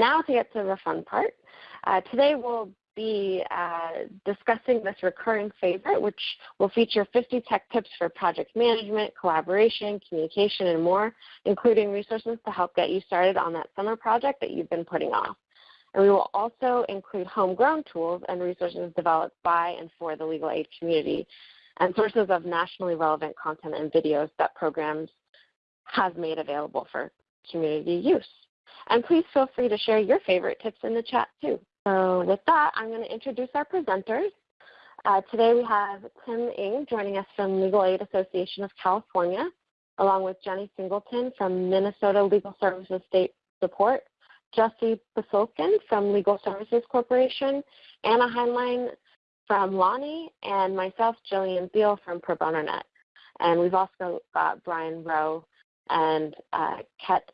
Now to get to the fun part. Uh, today we'll be uh, discussing this recurring favorite, which will feature 50 tech tips for project management, collaboration, communication, and more, including resources to help get you started on that summer project that you've been putting off. And we will also include homegrown tools and resources developed by and for the legal aid community and sources of nationally relevant content and videos that programs have made available for community use. And please feel free to share your favorite tips in the chat too. So with that, I'm going to introduce our presenters. Uh, today we have Tim Ng joining us from Legal Aid Association of California, along with Jenny Singleton from Minnesota Legal Services State Support, Jesse Posilkin from Legal Services Corporation, Anna Heinlein from Lonnie, and myself, Jillian Thiel from Pro Bono Net. And we've also got Brian Rowe and uh,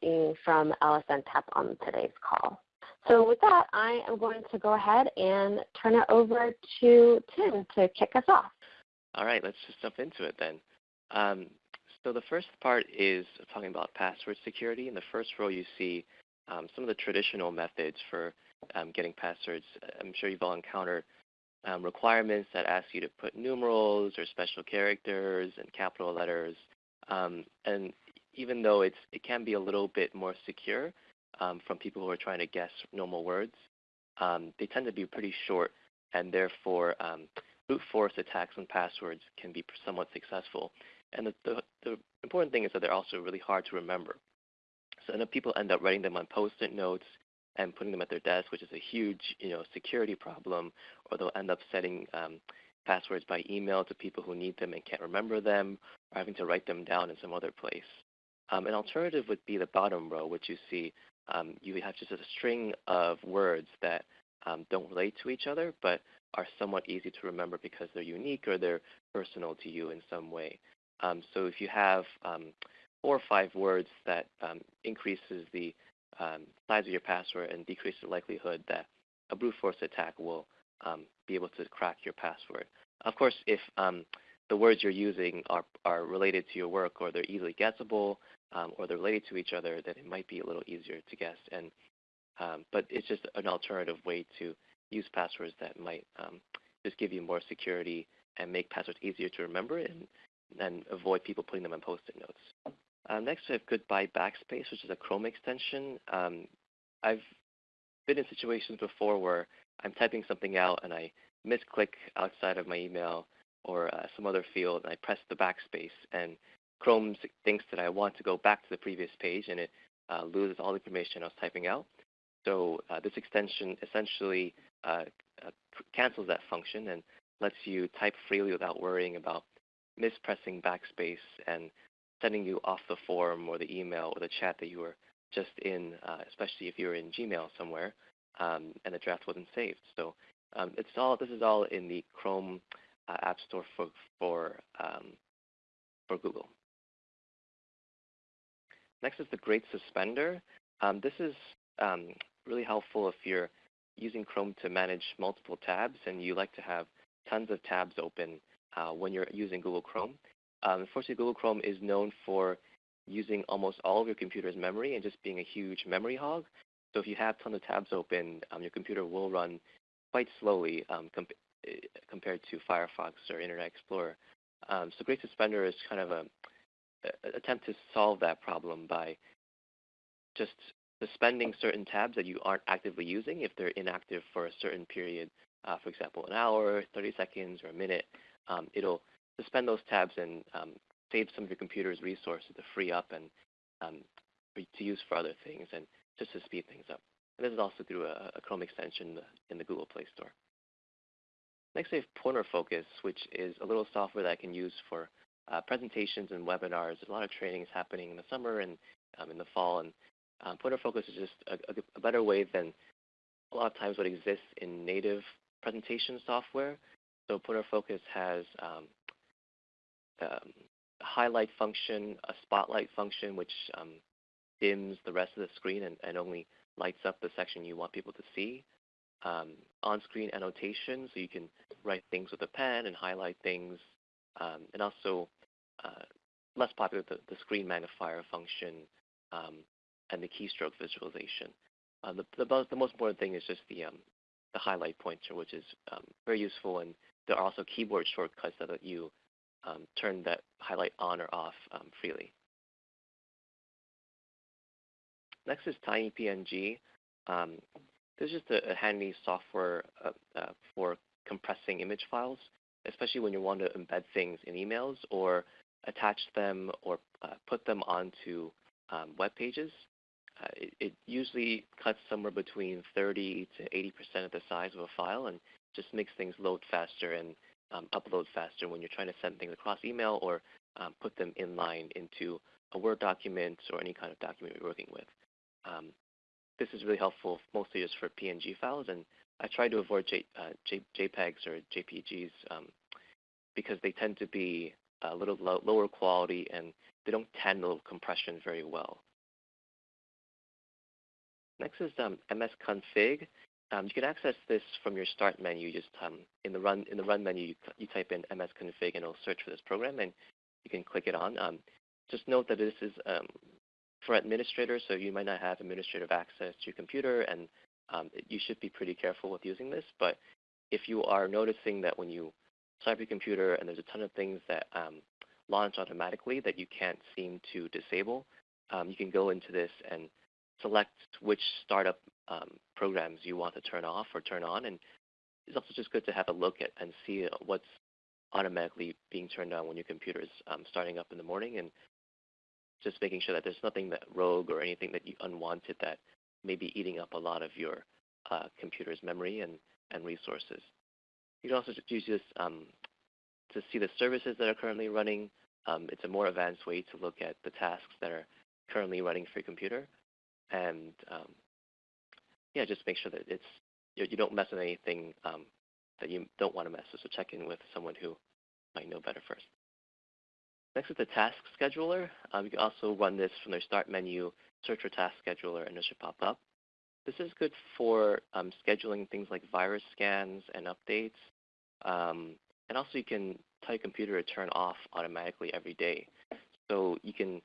Ng from LSN TAP on today's call. So with that, I am going to go ahead and turn it over to Tim to kick us off. All right, let's just jump into it then. Um, so the first part is talking about password security. In the first row, you see um, some of the traditional methods for um, getting passwords. I'm sure you've all encountered um, requirements that ask you to put numerals or special characters and capital letters. Um, and even though it's, it can be a little bit more secure, um, from people who are trying to guess normal words. Um, they tend to be pretty short, and therefore um, brute force attacks on passwords can be somewhat successful. And the, the, the, important thing is that they're also really hard to remember. So people end up writing them on post-it notes and putting them at their desk, which is a huge you know, security problem, or they'll end up setting um, passwords by email to people who need them and can't remember them, or having to write them down in some other place. Um, an alternative would be the bottom row, which you see um, you have just a string of words that um, don't relate to each other, but are somewhat easy to remember because they're unique or they're personal to you in some way. Um, so if you have um, four or five words that um, increases the size of your password and decreases the likelihood that a brute force attack will be able to crack your password. Of course, if the words you're using are, are related to your work or they're easily guessable um, or they're related to each other, then it might be a little easier to guess. And um, but it's just an alternative way to use passwords that might um, just give you more security and make passwords easier to remember and, and avoid people putting them on post-it notes. Um, next, we have Goodbye Backspace, which is a Chrome extension. Um, I've been in situations before where I'm typing something out and I misclick outside of my email or uh, some other field and I press the backspace and Chrome thinks that I want to go back to the previous page and it uh, loses all the information I was typing out. So uh, this extension essentially uh, uh cancels that function and lets you type freely without worrying about mispressing backspace and sending you off the form or the email or the chat that you were just in, uh, especially if you were in Gmail somewhere um, and the draft wasn't saved. So um, it's all this is all in the Chrome uh, App Store for for um, for Google. Next is the Great Suspender. Um, this is um, really helpful if you're using Chrome to manage multiple tabs and you like to have tons of tabs open uh, when you're using Google Chrome. Um, unfortunately, Google Chrome is known for using almost all of your computer's memory and just being a huge memory hog. So if you have tons of tabs open, um, your computer will run quite slowly um, comp eh, compared to Firefox or Internet Explorer. Um, so Great Suspender is kind of a attempt to solve that problem by just suspending certain tabs that you aren't actively using if they're inactive for a certain period, uh, for example, an hour, 30 seconds, or a minute. Um, it'll suspend those tabs and um, save some of your computer's resources to free up and um, to use for other things and just to speed things up. And this is also through a, a Chrome extension in the, Google Play Store. Next, we have Pointer Focus, which is a little software that I can use for uh, presentations and webinars. There's a lot of trainings happening in the summer and um, in the fall, and um, Pointer Focus is just a, a, a, better way than a lot of times what exists in native presentation software. So Pointer Focus has um, um a highlight function, a spotlight function, which um, dims the rest of the screen and, and, only lights up the section you want people to see. Um, on-screen annotation, so you can write things with a pen and highlight things um, and also uh, less popular, the, the, screen magnifier function um, and the keystroke visualization. Uh, the, the, most, the most important thing is just the, um, the highlight pointer, which is um, very useful. And there are also keyboard shortcuts that let you um, turn that highlight on or off um, freely. Next is TinyPNG. Um, this is just a, a handy software uh, uh, for compressing image files, especially when you want to embed things in emails or attach them or uh, put them onto um, web pages. Uh, it, it, usually cuts somewhere between 30 to 80% of the size of a file and just makes things load faster and um, upload faster when you're trying to send things across email or um, put them inline into a Word document or any kind of document you're working with. Um, this is really helpful mostly just for PNG files, and I try to avoid J, uh, J, JPEGs or JPGs um, because they tend to be a little lo lower quality and they don't handle compression very well. Next is um, msconfig. Um, you can access this from your start menu. Just um, in the run in the run menu, you, you, type in msconfig and it'll search for this program, and you can click it on. Um, just note that this is um, for administrators, so you might not have administrative access to your computer, and um, you should be pretty careful with using this. But if you are noticing that when you start your computer and there's a ton of things that um, launch automatically that you can't seem to disable, um, you can go into this and select which startup um, programs you want to turn off or turn on. And it's also just good to have a look at and see uh, what's automatically being turned on when your computer is um, starting up in the morning and just making sure that there's nothing that rogue or anything that you unwanted that may be eating up a lot of your uh, computer's memory and, and resources. You can also use this um, to see the services that are currently running. Um, it's a more advanced way to look at the tasks that are currently running for your computer. And um, yeah, just make sure that it's you, you don't mess with anything um, that you don't want to mess with. So check in with someone who might know better first. Next is the task scheduler. Um, you can also run this from the start menu, search for task scheduler, and it should pop up. This is good for um, scheduling things like virus scans and updates. Um, and also you can tell your computer to turn off automatically every day. So you can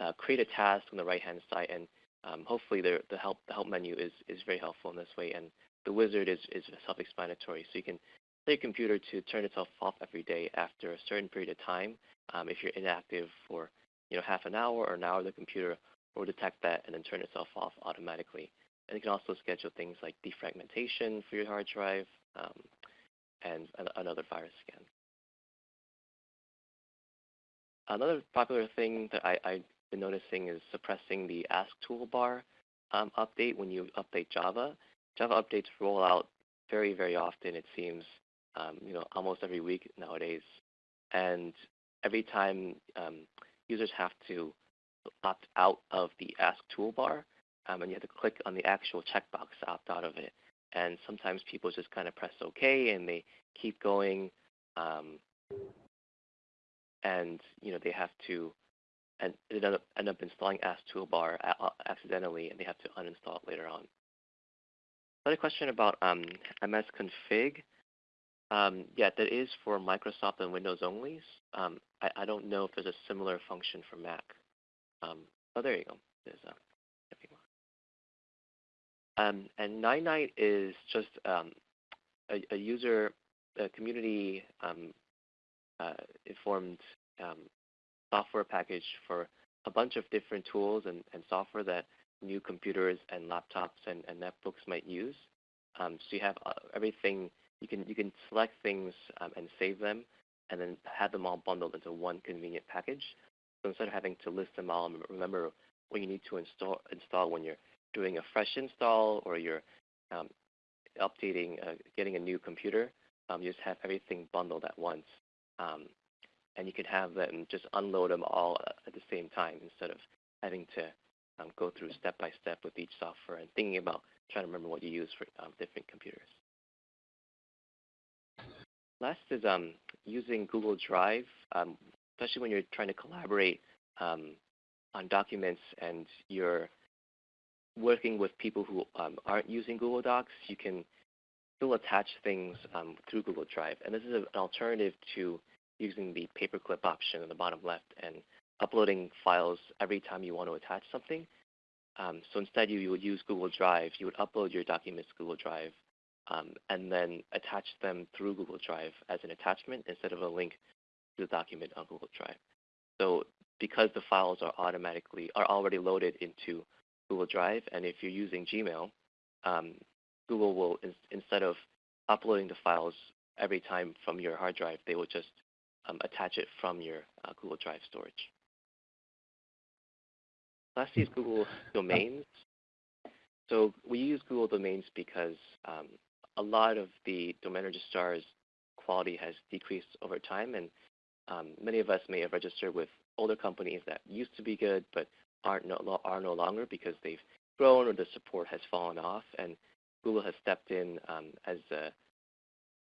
uh, create a task on the right-hand side, and um, hopefully the, the, help, the help menu is, is very helpful in this way. And the wizard is, is self-explanatory. So you can tell your computer to turn itself off every day after a certain period of time. Um, if you're inactive for you know half an hour or an hour, the computer will detect that and then turn itself off automatically. And you can also schedule things like defragmentation for your hard drive um, and another virus scan. Another popular thing that I, have been noticing is suppressing the Ask toolbar um, update when you update Java. Java updates roll out very, very often, it seems, um, you know, almost every week nowadays. And every time um, users have to opt out of the Ask toolbar, um, and you have to click on the actual checkbox to opt out of it. And sometimes people just kind of press OK and they keep going, um, and you know they have to and end up, end up installing Ask toolbar accidentally, and they have to uninstall it later on. Another question about um, msconfig. Um, yeah, that is for Microsoft and Windows only. Um, I, I, don't know if there's a similar function for Mac. Um, oh, there you go. There's a, um, and Ninite is just um, a, a, user, a community um, uh, informed um, software package for a bunch of different tools and, and software that new computers and laptops and, and netbooks might use. so you have uh, everything you can you can select things um, and save them, and then have them all bundled into one convenient package. So instead of having to list them all, and remember what you need to install install when you're doing a fresh install or you're um, updating, uh, getting a new computer. Um, you just have everything bundled at once, um, and you can have them just unload them all at the same time instead of having to um, go through step by step with each software and thinking about trying to remember what you use for um, different computers. Last is um, using Google Drive, especially when you're trying to collaborate on documents and you're working with people who um, aren't using Google Docs. You can still attach things um, through Google Drive. And this is an alternative to using the paperclip option in the bottom left and uploading files every time you want to attach something. Um, so instead, you, you would use Google Drive. You would upload your documents to Google Drive um, and then attach them through Google Drive as an attachment instead of a link to the document on Google Drive. So because the files are automatically are already loaded into Google Drive, and if you're using Gmail, um, Google will in, instead of uploading the files every time from your hard drive, they will just um, attach it from your uh, Google Drive storage. Lastly is Google Domains. So we use Google Domains because um, a lot of the domain registrar's quality has decreased over time, and um, many of us may have registered with older companies that used to be good but aren't no, are no longer because they've grown or the support has fallen off. And Google has stepped in um, as a,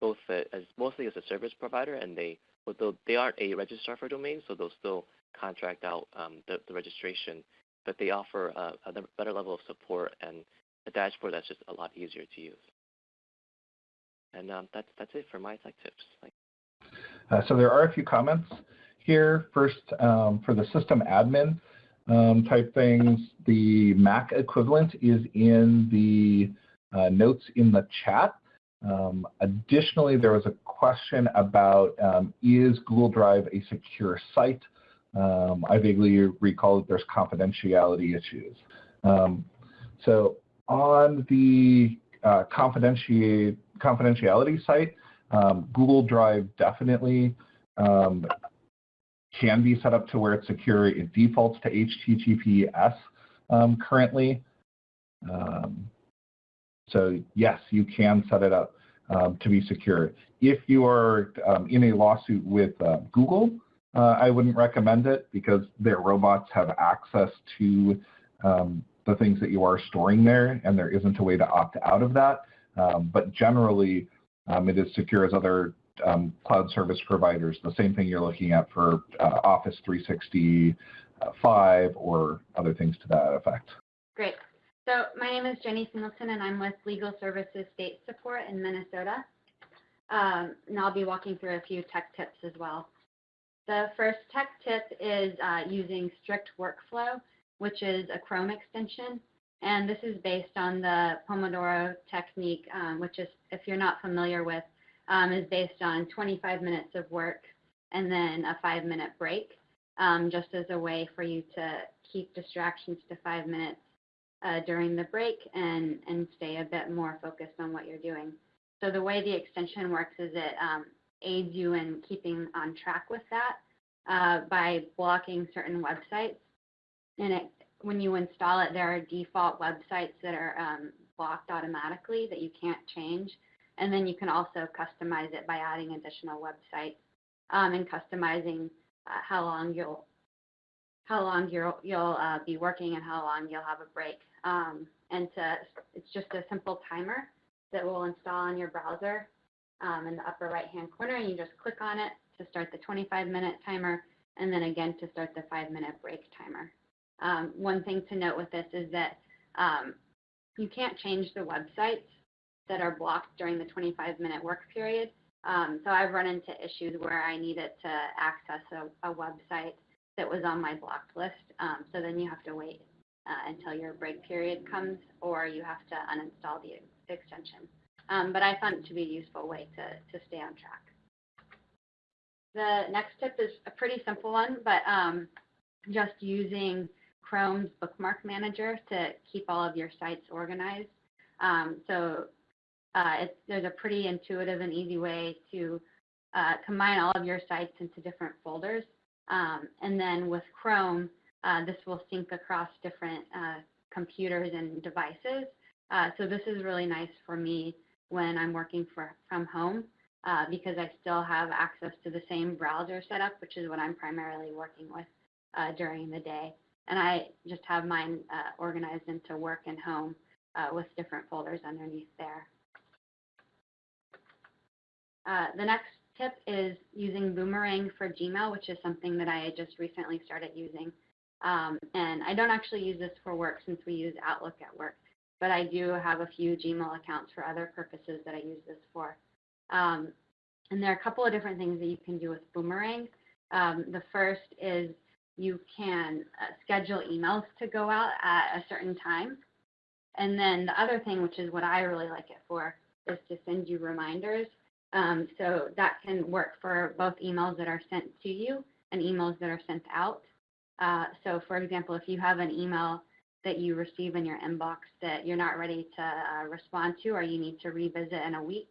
both a, as mostly as a service provider, and they although they aren't a registrar for domains, so they'll still contract out um, the, the, registration, but they offer a, a, better level of support and a dashboard that's just a lot easier to use. And um, that's that's it for my tech tips. Uh, so there are a few comments here. First, um, for the system admin um, type things, the Mac equivalent is in the uh, notes in the chat. Um, additionally, there was a question about um, is Google Drive a secure site? Um, I vaguely recall that there's confidentiality issues. Um, so on the uh, confidentiality site, um, Google Drive definitely um, can be set up to where it's secure. It defaults to HTTPS um, currently. Um, so yes, you can set it up um, to be secure. If you are um, in a lawsuit with uh, Google, uh, I wouldn't recommend it because their robots have access to um, the things that you are storing there, and there isn't a way to opt out of that. Um, but generally, it is secure as other um, cloud service providers, the same thing you're looking at for uh, Office 365 or other things to that effect. Great. So my name is Jenny Singleton, and I'm with Legal Services State Support in Minnesota. Um, and I'll be walking through a few tech tips as well. The first tech tip is uh, using strict workflow, which is a Chrome extension. And this is based on the Pomodoro technique, um, which is, if you're not familiar with, um, is based on 25 minutes of work and then a five minute break, um, just as a way for you to keep distractions to five minutes uh, during the break and, and stay a bit more focused on what you're doing. So the way the extension works is it um, aids you in keeping on track with that uh, by blocking certain websites. And it, when you install it, there are default websites that are um, blocked automatically that you can't change. And then you can also customize it by adding additional websites um, and customizing uh, how long you'll how long you'll you'll uh, be working and how long you'll have a break. Um, and to, it's just a simple timer that will install on your browser um, in the upper right hand corner, and you just click on it to start the 25 minute timer, and then again to start the five minute break timer. Um, one thing to note with this is that um, you can't change the websites that are blocked during the 25 minute work period. Um, so I've run into issues where I needed to access a, a website that was on my blocked list. Um, so then you have to wait uh, until your break period comes or you have to uninstall the extension. Um, but I found it to be a useful way to, to stay on track. The next tip is a pretty simple one, but um, just using Chrome's bookmark manager to keep all of your sites organized. Um, so uh, there's a pretty intuitive and easy way to uh, combine all of your sites into different folders. Um, and then with Chrome, uh, this will sync across different uh, computers and devices. Uh, so this is really nice for me when I'm working for, from home uh, because I still have access to the same browser setup, which is what I'm primarily working with during the day. And I just have mine organized into work and home with different folders underneath there. Uh, the next tip is using Boomerang for Gmail, which is something that I just recently started using. Um, and I don't actually use this for work since we use Outlook at work, but I do have a few Gmail accounts for other purposes that I use this for. Um, and there are a couple of different things that you can do with Boomerang. Um, the first is you can uh, schedule emails to go out at a certain time. And then the other thing, which is what I really like it for, is to send you reminders. Um, so that can work for both emails that are sent to you and emails that are sent out. Uh, so for example, if you have an email that you receive in your inbox that you're not ready to uh, respond to or you need to revisit in a week,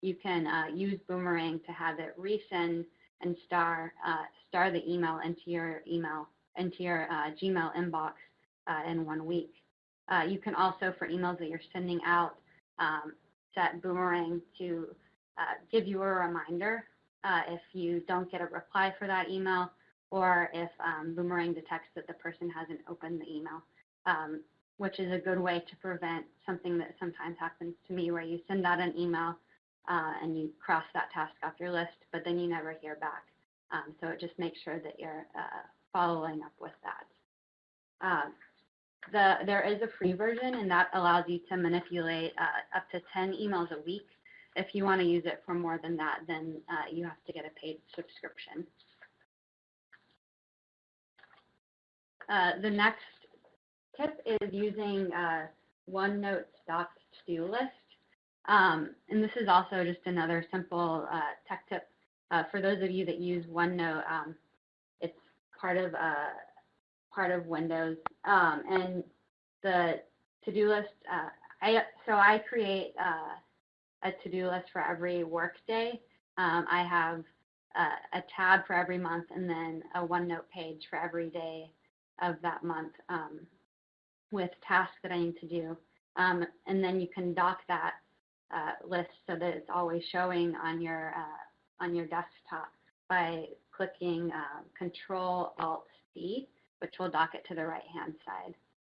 you can uh, use Boomerang to have it resend and star uh, star the email into your email into your uh, Gmail inbox uh, in one week. You can also, for emails that you're sending out, um, set Boomerang to give you a reminder if you don't get a reply for that email or if um, Boomerang detects that the person hasn't opened the email um, which is a good way to prevent something that sometimes happens to me where you send out an email uh, and you cross that task off your list, but then you never hear back. Um, so it just makes sure that you're uh, following up with that. Uh, the, there is a free version and that allows you to manipulate uh, up to 10 emails a week. If you want to use it for more than that, then uh, you have to get a paid subscription. Uh, the next tip is using uh, OneNote stock to-do list. Um, and this is also just another simple uh, tech tip uh, for those of you that use OneNote. Um, it's part of uh, part of Windows, um, and the to-do list. Uh, I so I create uh, a to-do list for every workday. Um, I have a tab for every month, and then a OneNote page for every day of that month. Um, with tasks that I need to do. Um, and then you can dock that uh, list so that it's always showing on your uh, on your desktop by clicking uh, Control Alt C, which will dock it to the right hand side.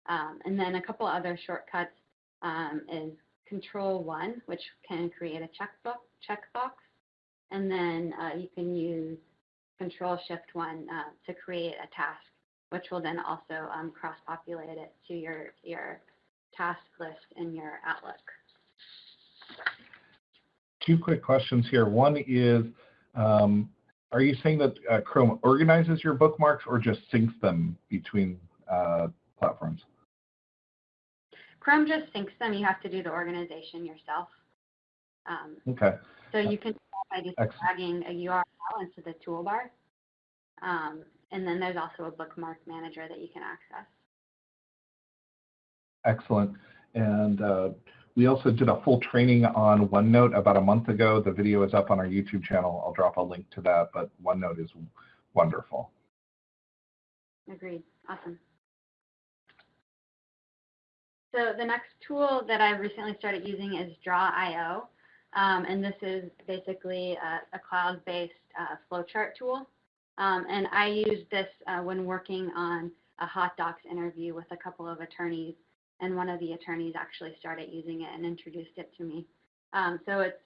Um, and then a couple other shortcuts um, is Control One, which can create a checkbook checkbox, and then uh, you can use Control Shift One uh, to create a task which will then also um, cross-populate it to your, your task list in your Outlook. Two quick questions here. One is, um, are you saying that uh, Chrome organizes your bookmarks or just syncs them between uh, platforms? Chrome just syncs them. You have to do the organization yourself. Um, okay. So you can by just dragging a URL into the toolbar. Um, and then there's also a bookmark manager that you can access. Excellent. And uh, we also did a full training on OneNote about a month ago. The video is up on our YouTube channel. I'll drop a link to that, but OneNote is wonderful. Agreed. Awesome. So the next tool that I've recently started using is Draw.io. Um, and this is basically a, a cloud-based uh, flowchart tool. Um, and I used this uh, when working on a HotDocs interview with a couple of attorneys, and one of the attorneys actually started using it and introduced it to me. Um, so it's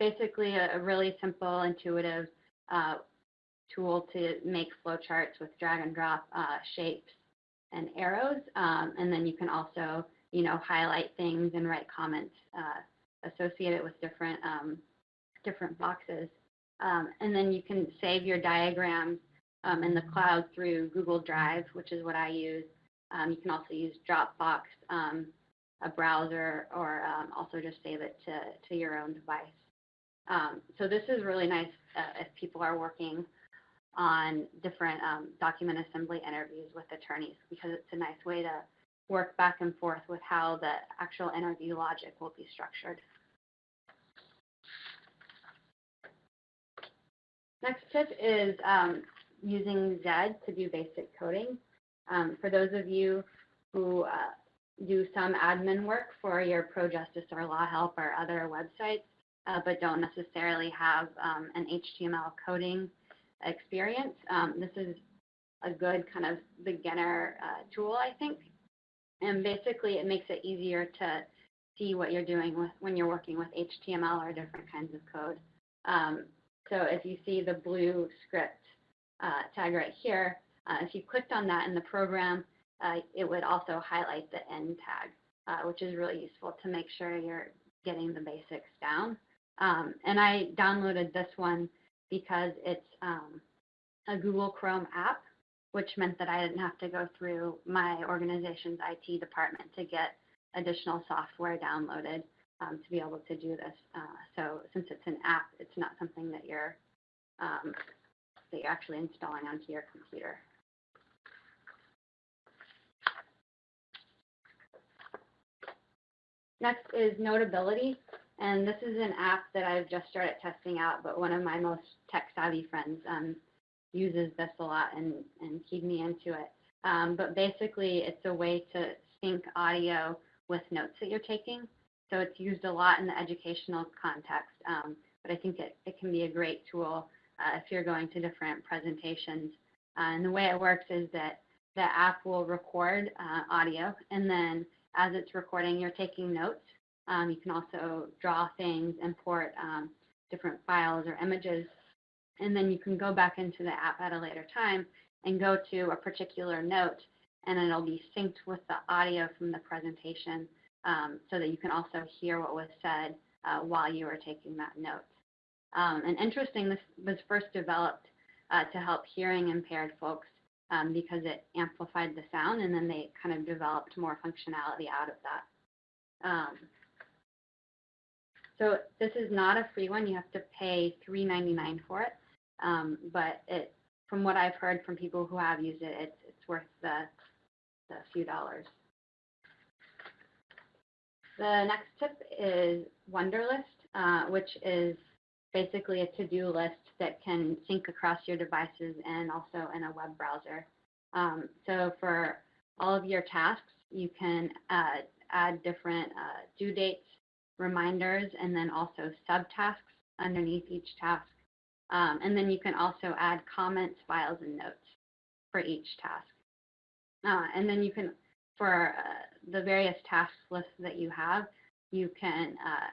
basically a, a really simple, intuitive uh, tool to make flowcharts with drag and drop uh, shapes and arrows. Um, and then you can also, you know, highlight things and write comments uh, associated with different um, different boxes. Um, and then you can save your diagrams um, in the cloud through Google Drive, which is what I use. Um, you can also use Dropbox, um, a browser, or um, also just save it to, to your own device. So this is really nice uh, if people are working on different document assembly interviews with attorneys because it's a nice way to work back and forth with how the actual interview logic will be structured. Next tip is um, using Zed to do basic coding. Um, for those of you who uh, do some admin work for your ProJustice or Law Help or other websites, uh, but don't necessarily have um, an HTML coding experience, um, this is a good kind of beginner uh, tool, I think. And basically, it makes it easier to see what you're doing with, when you're working with HTML or different kinds of code. Um, so if you see the blue script uh, tag right here, uh, if you clicked on that in the program, uh, it would also highlight the end tag, uh, which is really useful to make sure you're getting the basics down. Um, and I downloaded this one because it's um, a Google Chrome app. Which meant that I didn't have to go through my organization's IT department to get additional software downloaded um, to be able to do this. Uh, so since it's an app, it's not something that you're um, that you're actually installing onto your computer. Next is Notability, and this is an app that I've just started testing out, but one of my most tech-savvy friends um, uses this a lot and, and keyed me into it. Um, but basically, it's a way to sync audio with notes that you're taking. So it's used a lot in the educational context, um, but I think it, it can be a great tool uh, if you're going to different presentations. Uh, and the way it works is that the app will record uh, audio, and then as it's recording, you're taking notes. Um, you can also draw things, import um, different files or images, and then you can go back into the app at a later time and go to a particular note, and it'll be synced with the audio from the presentation um, so that you can also hear what was said uh, while you were taking that note. Um, and interesting, this was first developed uh, to help hearing impaired folks um, because it amplified the sound, and then they kind of developed more functionality out of that. Um, so this is not a free one. You have to pay $3.99 for it. Um, but it, from what I've heard from people who have used it, it's, it's worth the, the few dollars. The next tip is Wunderlist, uh, which is basically a to-do list that can sync across your devices and also in a web browser. Um, so for all of your tasks, you can uh, add different uh, due dates, reminders, and then also subtasks underneath each task. Um, and then you can also add comments, files, and notes for each task. Uh, and then you can, for uh, the various task lists that you have, you can uh,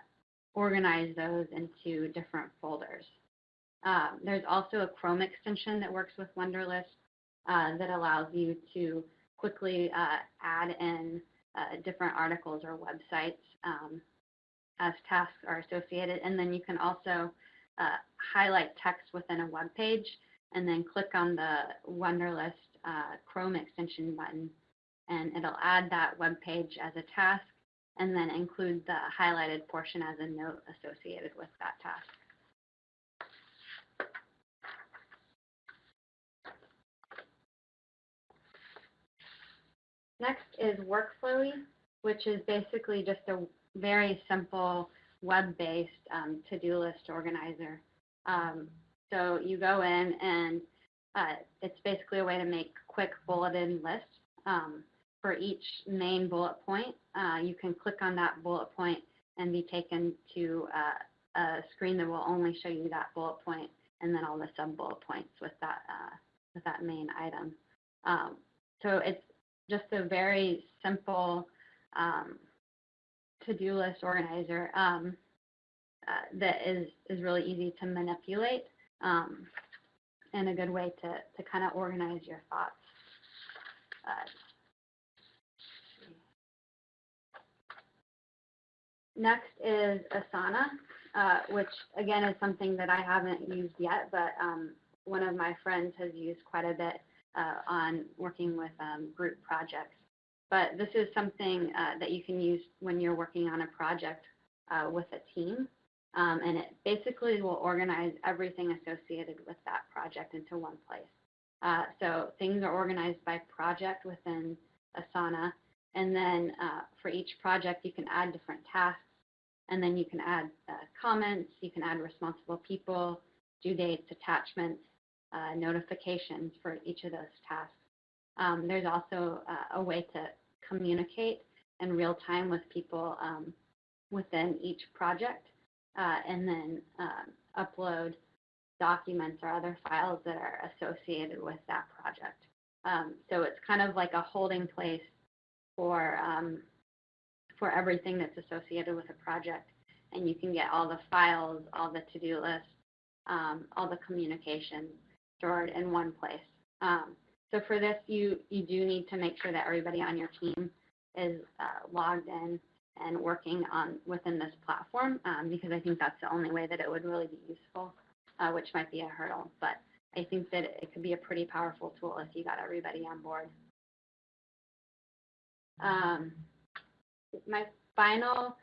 organize those into different folders. Um, there's also a Chrome extension that works with Wunderlist uh, that allows you to quickly uh, add in uh, different articles or websites um, as tasks are associated. And then you can also uh, highlight text within a web page and then click on the Wunderlist uh, Chrome extension button and it'll add that web page as a task and then include the highlighted portion as a note associated with that task. Next is Workflowy, which is basically just a very simple web-based um, to-do list organizer. Um, so you go in and uh, it's basically a way to make quick bulleted lists. Um, for each main bullet point, uh, you can click on that bullet point and be taken to uh, a screen that will only show you that bullet point and then all the sub bullet points with that uh, with that main item. Um, so it's just a very simple um, to-do list organizer um, uh, that is is really easy to manipulate um, and a good way to to kind of organize your thoughts. Uh, Next is Asana, uh, which again is something that I haven't used yet, but um, one of my friends has used quite a bit uh, on working with um, group projects. But this is something uh, that you can use when you're working on a project uh, with a team. Um, and it basically will organize everything associated with that project into one place. Uh, so things are organized by project within Asana. And then uh, for each project, you can add different tasks and then you can add uh, comments, you can add responsible people, due dates, attachments, uh, notifications for each of those tasks. Um, there's also uh, a way to communicate in real time with people um, within each project uh, and then um, upload documents or other files that are associated with that project. Um, so it's kind of like a holding place for um, for everything that's associated with a project. And you can get all the files, all the to-do lists, um, all the communication stored in one place. So for this, you, you do need to make sure that everybody on your team is uh, logged in and working on within this platform um, because I think that's the only way that it would really be useful, uh, which might be a hurdle. But I think that it could be a pretty powerful tool if you got everybody on board. Um, my final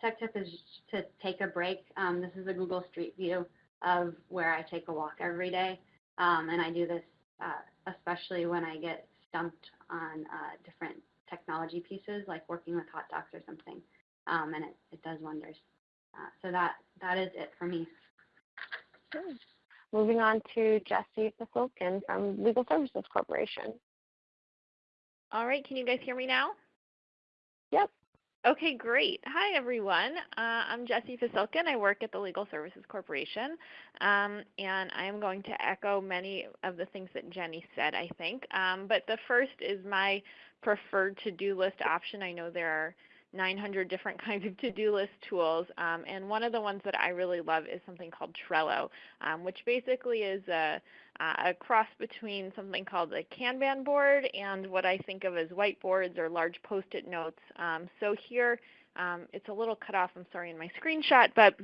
tech tip is to take a break. Um, this is a Google Street View of where I take a walk every day. Um, and I do this uh, especially when I get stumped on uh, different technology pieces, like working with HotDocs or something. Um, and it, it does wonders. Uh, so that, that is it for me. Good. Moving on to Jesse Posilkin from Legal Services Corporation. All right, can you guys hear me now? Yep. Okay, great. Hi, everyone. Uh, I'm Jessie Posilkin. I work at the Legal Services Corporation, um, and I am going to echo many of the things that Jenny said, I think. Um, but the first is my preferred to-do list option. I know there are 900 different kinds of to-do list tools, um, and one of the ones that I really love is something called Trello, um, which basically is a, a cross between something called a Kanban board and what I think of as whiteboards or large post-it notes. Um, so here, um, it's a little cut off, I'm sorry, in my screenshot, but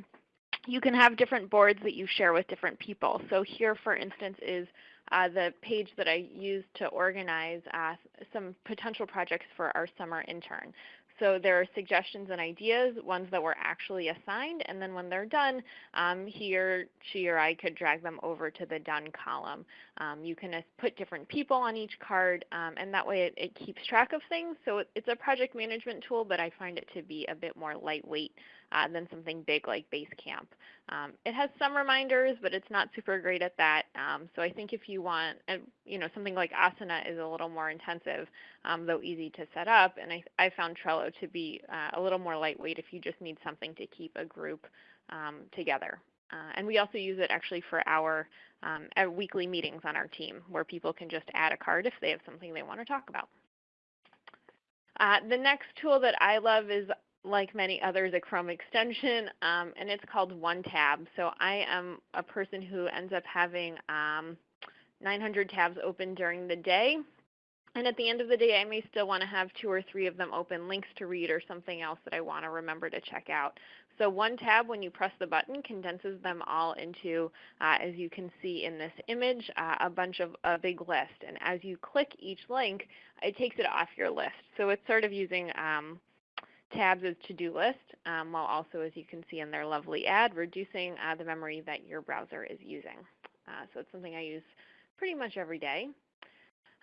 you can have different boards that you share with different people. So here, for instance, is uh, the page that I used to organize uh, some potential projects for our summer intern. So there are suggestions and ideas, ones that were actually assigned, and then when they're done, um, he or she or I could drag them over to the done column. Um, you can put different people on each card, um, and that way it, it, keeps track of things. So it, it's a project management tool, but I find it to be a bit more lightweight uh, than something big like Basecamp. Um, it has some reminders, but it's not super great at that. Um, so I think if you want, you know, something like Asana is a little more intensive, um, though easy to set up. And I, I found Trello to be uh, a little more lightweight if you just need something to keep a group um, together. Uh, and we also use it actually for our, um, weekly meetings on our team where people can just add a card if they have something they want to talk about. Uh, the next tool that I love is like many others, a Chrome extension, um, and it's called OneTab. So I am a person who ends up having um, 900 tabs open during the day. And at the end of the day, I may still want to have two or three of them open, links to read or something else that I want to remember to check out. So one tab, when you press the button, condenses them all into, uh, as you can see in this image, uh, a bunch of a big list. And as you click each link, it takes it off your list. So it's sort of using um, tabs as to-do list, um, while also, as you can see in their lovely ad, reducing uh, the memory that your browser is using. Uh, so it's something I use pretty much every day.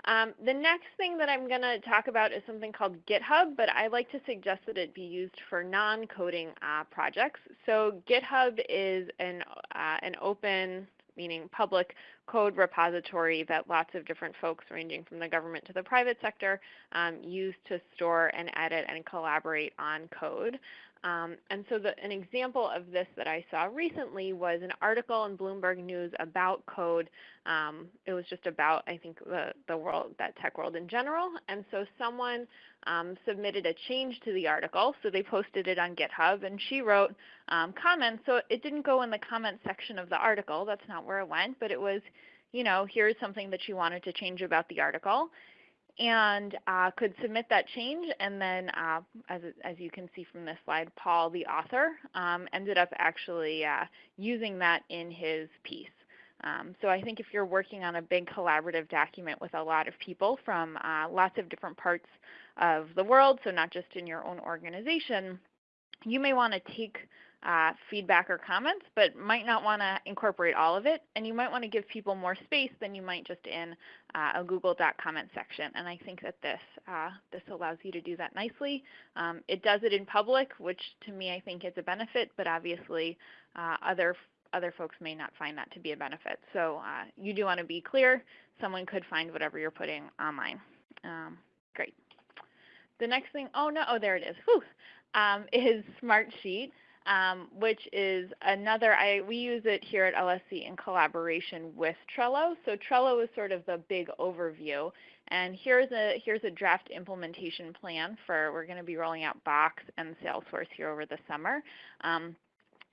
Um, the next thing that I'm going to talk about is something called GitHub, but I like to suggest that it be used for non-coding uh, projects. So GitHub is an, uh, an open meaning public code repository that lots of different folks ranging from the government to the private sector um, use to store and edit and collaborate on code. Um, and so the, an example of this that I saw recently was an article in Bloomberg News about code. Um, it was just about, I think, the, the world, that tech world in general. And so someone um, submitted a change to the article, so they posted it on GitHub, and she wrote um, comments. So it didn't go in the comment section of the article. That's not where it went, but it was, you know, here's something that she wanted to change about the article and uh, could submit that change. And then, uh, as, as you can see from this slide, Paul, the author, um, ended up actually uh, using that in his piece. Um, so I think if you're working on a big collaborative document with a lot of people from uh, lots of different parts of the world, so not just in your own organization, you may want to take uh, feedback or comments, but might not want to incorporate all of it. And you might want to give people more space than you might just in uh, a Google Doc comment section. And I think that this, uh, this allows you to do that nicely. Um, it does it in public, which to me I think is a benefit, but obviously uh, other other folks may not find that to be a benefit. So uh, you do want to be clear. Someone could find whatever you're putting online. Um, great. The next thing, oh no, oh there it is, Whew, um, is Smartsheet um, which is another, I, we use it here at LSC in collaboration with Trello. So Trello is sort of the big overview. And here's a, here's a draft implementation plan for, we're going to be rolling out Box and Salesforce here over the summer. Um,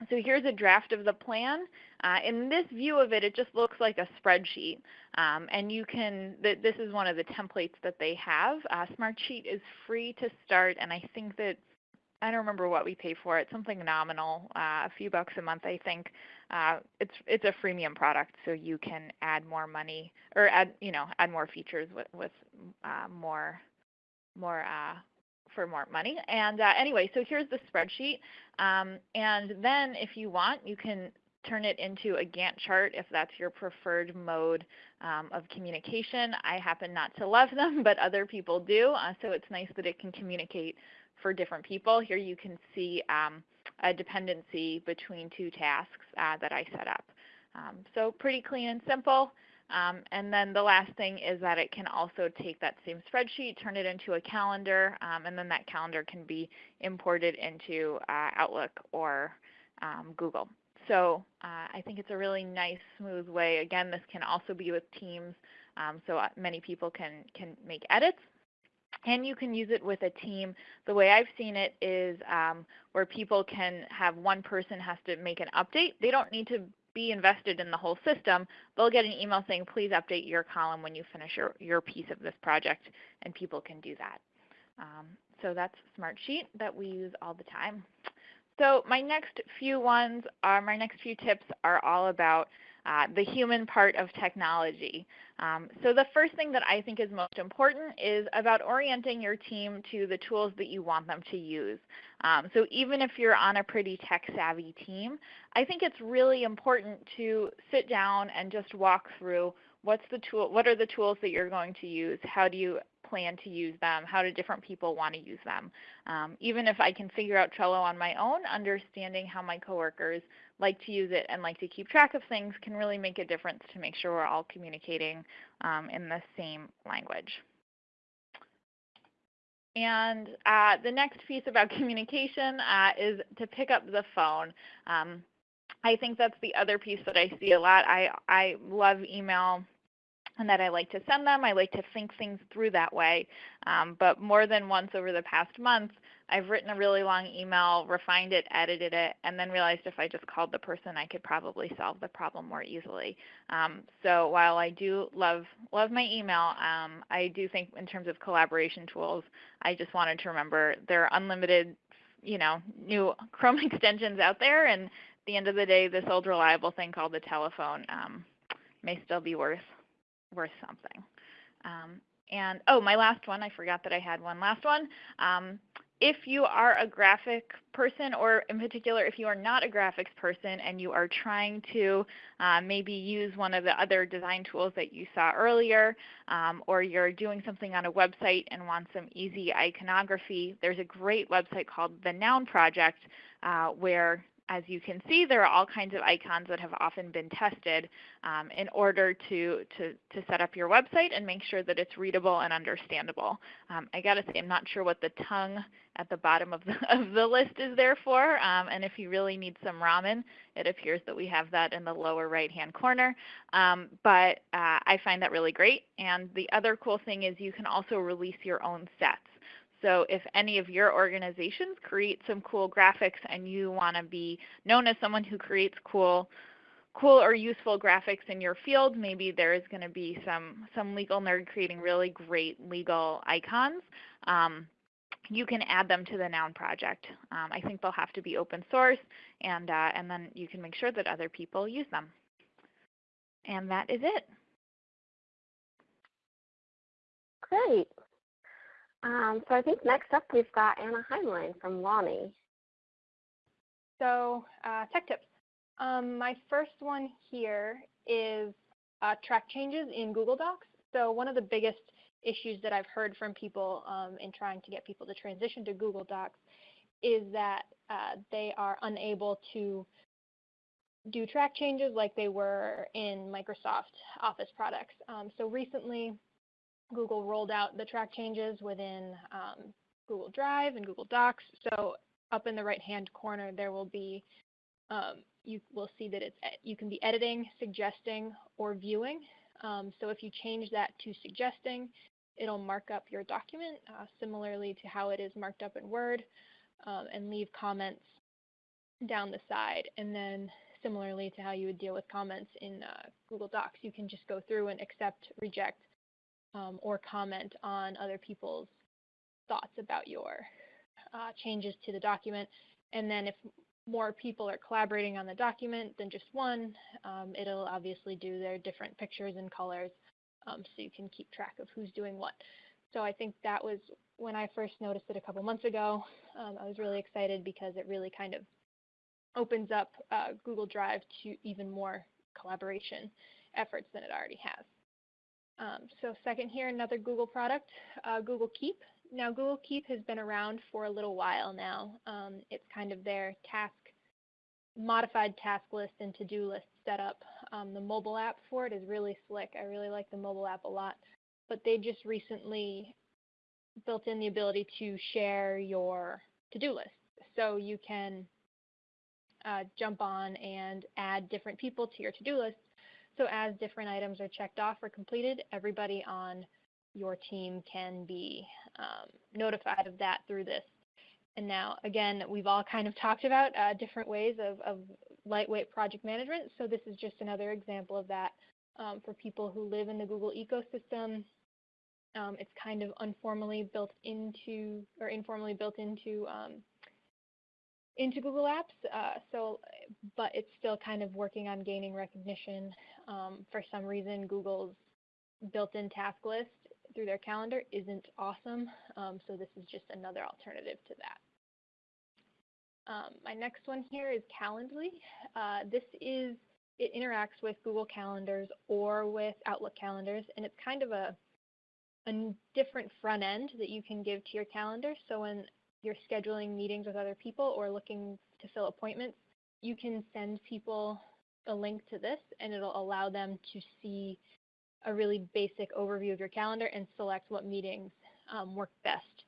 so here's a draft of the plan. Uh, in this view of it, it just looks like a spreadsheet. Um, and you can, th this is one of the templates that they have. Uh, Smartsheet is free to start, and I think that I don't remember what we pay for it, something nominal, uh, a few bucks a month, I think. Uh, it's it's a freemium product, so you can add more money or add you know add more features with with uh, more more uh, for more money. And uh, anyway, so here's the spreadsheet. Um, and then if you want, you can turn it into a Gantt chart if that's your preferred mode um, of communication. I happen not to love them, but other people do. Uh, so it's nice that it can communicate for different people. Here you can see um, a dependency between two tasks uh, that I set up. Um, so pretty clean and simple. Um, and then the last thing is that it can also take that same spreadsheet, turn it into a calendar, um, and then that calendar can be imported into uh, Outlook or um, Google. So uh, I think it's a really nice, smooth way. Again, this can also be with Teams, um, so uh, many people can, can make edits. And you can use it with a team. The way I've seen it is um, where people can have one person has to make an update. They don't need to be invested in the whole system, they'll get an email saying, please update your column when you finish your, your piece of this project, and people can do that. Um, so that's Smartsheet that we use all the time. So my next few ones are, my next few tips are all about uh, the human part of technology. Um, so the first thing that I think is most important is about orienting your team to the tools that you want them to use. Um, so even if you're on a pretty tech-savvy team, I think it's really important to sit down and just walk through what's the tool, what are the tools that you're going to use? How do you plan to use them? How do different people want to use them? Um, even if I can figure out Trello on my own, understanding how my coworkers like to use it and like to keep track of things can really make a difference to make sure we're all communicating um, in the same language. And uh, the next piece about communication uh, is to pick up the phone. Um, I think that's the other piece that I see a lot. I, I love email and that I like to send them. I like to think things through that way. Um, but more than once over the past month, I've written a really long email, refined it, edited it, and then realized if I just called the person, I could probably solve the problem more easily. Um, so while I do love love my email, um, I do think in terms of collaboration tools, I just wanted to remember there are unlimited, you know, new Chrome extensions out there, and at the end of the day, this old reliable thing called the telephone um, may still be worth worth something. Um, and oh, my last one, I forgot that I had one last one. Um, if you are a graphic person, or in particular, if you are not a graphics person and you are trying to uh, maybe use one of the other design tools that you saw earlier, um, or you're doing something on a website and want some easy iconography, there's a great website called the Noun Project uh, where as you can see, there are all kinds of icons that have often been tested um, in order to, to, to set up your website and make sure that it's readable and understandable. Um, I gotta say, I'm not sure what the tongue at the bottom of the, of the list is there for, um, and if you really need some ramen, it appears that we have that in the lower right-hand corner. Um, but uh, I find that really great, and the other cool thing is you can also release your own sets. So if any of your organizations create some cool graphics and you want to be known as someone who creates cool cool or useful graphics in your field, maybe there is going to be some some legal nerd creating really great legal icons. Um, you can add them to the Noun project. Um, I think they'll have to be open source, and uh, and then you can make sure that other people use them. And that is it. Great. Um, so I think next up we've got Anna Heinlein from Lonnie. So uh, tech tips. Um, my first one here is uh, track changes in Google Docs. So one of the biggest issues that I've heard from people um, in trying to get people to transition to Google Docs is that uh, they are unable to do track changes like they were in Microsoft Office products. Um, so recently, Google rolled out the track changes within um, Google Drive and Google Docs. So up in the right-hand corner, there will be, um, you will see that it's you can be editing, suggesting, or viewing. Um, so if you change that to suggesting, it'll mark up your document uh, similarly to how it is marked up in Word um, and leave comments down the side. And then similarly to how you would deal with comments in uh, Google Docs, you can just go through and accept, reject, um, or comment on other people's thoughts about your uh, changes to the document. And then if more people are collaborating on the document than just one, um, it'll obviously do their different pictures and colors um, so you can keep track of who's doing what. So I think that was when I first noticed it a couple months ago. Um, I was really excited because it really kind of opens up uh, Google Drive to even more collaboration efforts than it already has. Um, so second here, another Google product, uh, Google Keep. Now Google Keep has been around for a little while now. Um, it's kind of their task, modified task list and to-do list setup. Um, the mobile app for it is really slick. I really like the mobile app a lot. But they just recently built in the ability to share your to-do list. So you can uh, jump on and add different people to your to-do list. So as different items are checked off or completed, everybody on your team can be um, notified of that through this. And now, again, we've all kind of talked about uh, different ways of, of, lightweight project management. So this is just another example of that um, for people who live in the Google ecosystem. Um, it's kind of informally built into, or informally built into um, into Google Apps. Uh, so, but it's still kind of working on gaining recognition. Um, for some reason, Google's built-in task list through their calendar isn't awesome. Um, so this is just another alternative to that. Um, my next one here is Calendly. Uh, this is, it interacts with Google Calendars or with Outlook calendars, and it's kind of a, a different front end that you can give to your calendar. So when you're scheduling meetings with other people or looking to fill appointments, you can send people a link to this and it'll allow them to see a really basic overview of your calendar and select what meetings um, work best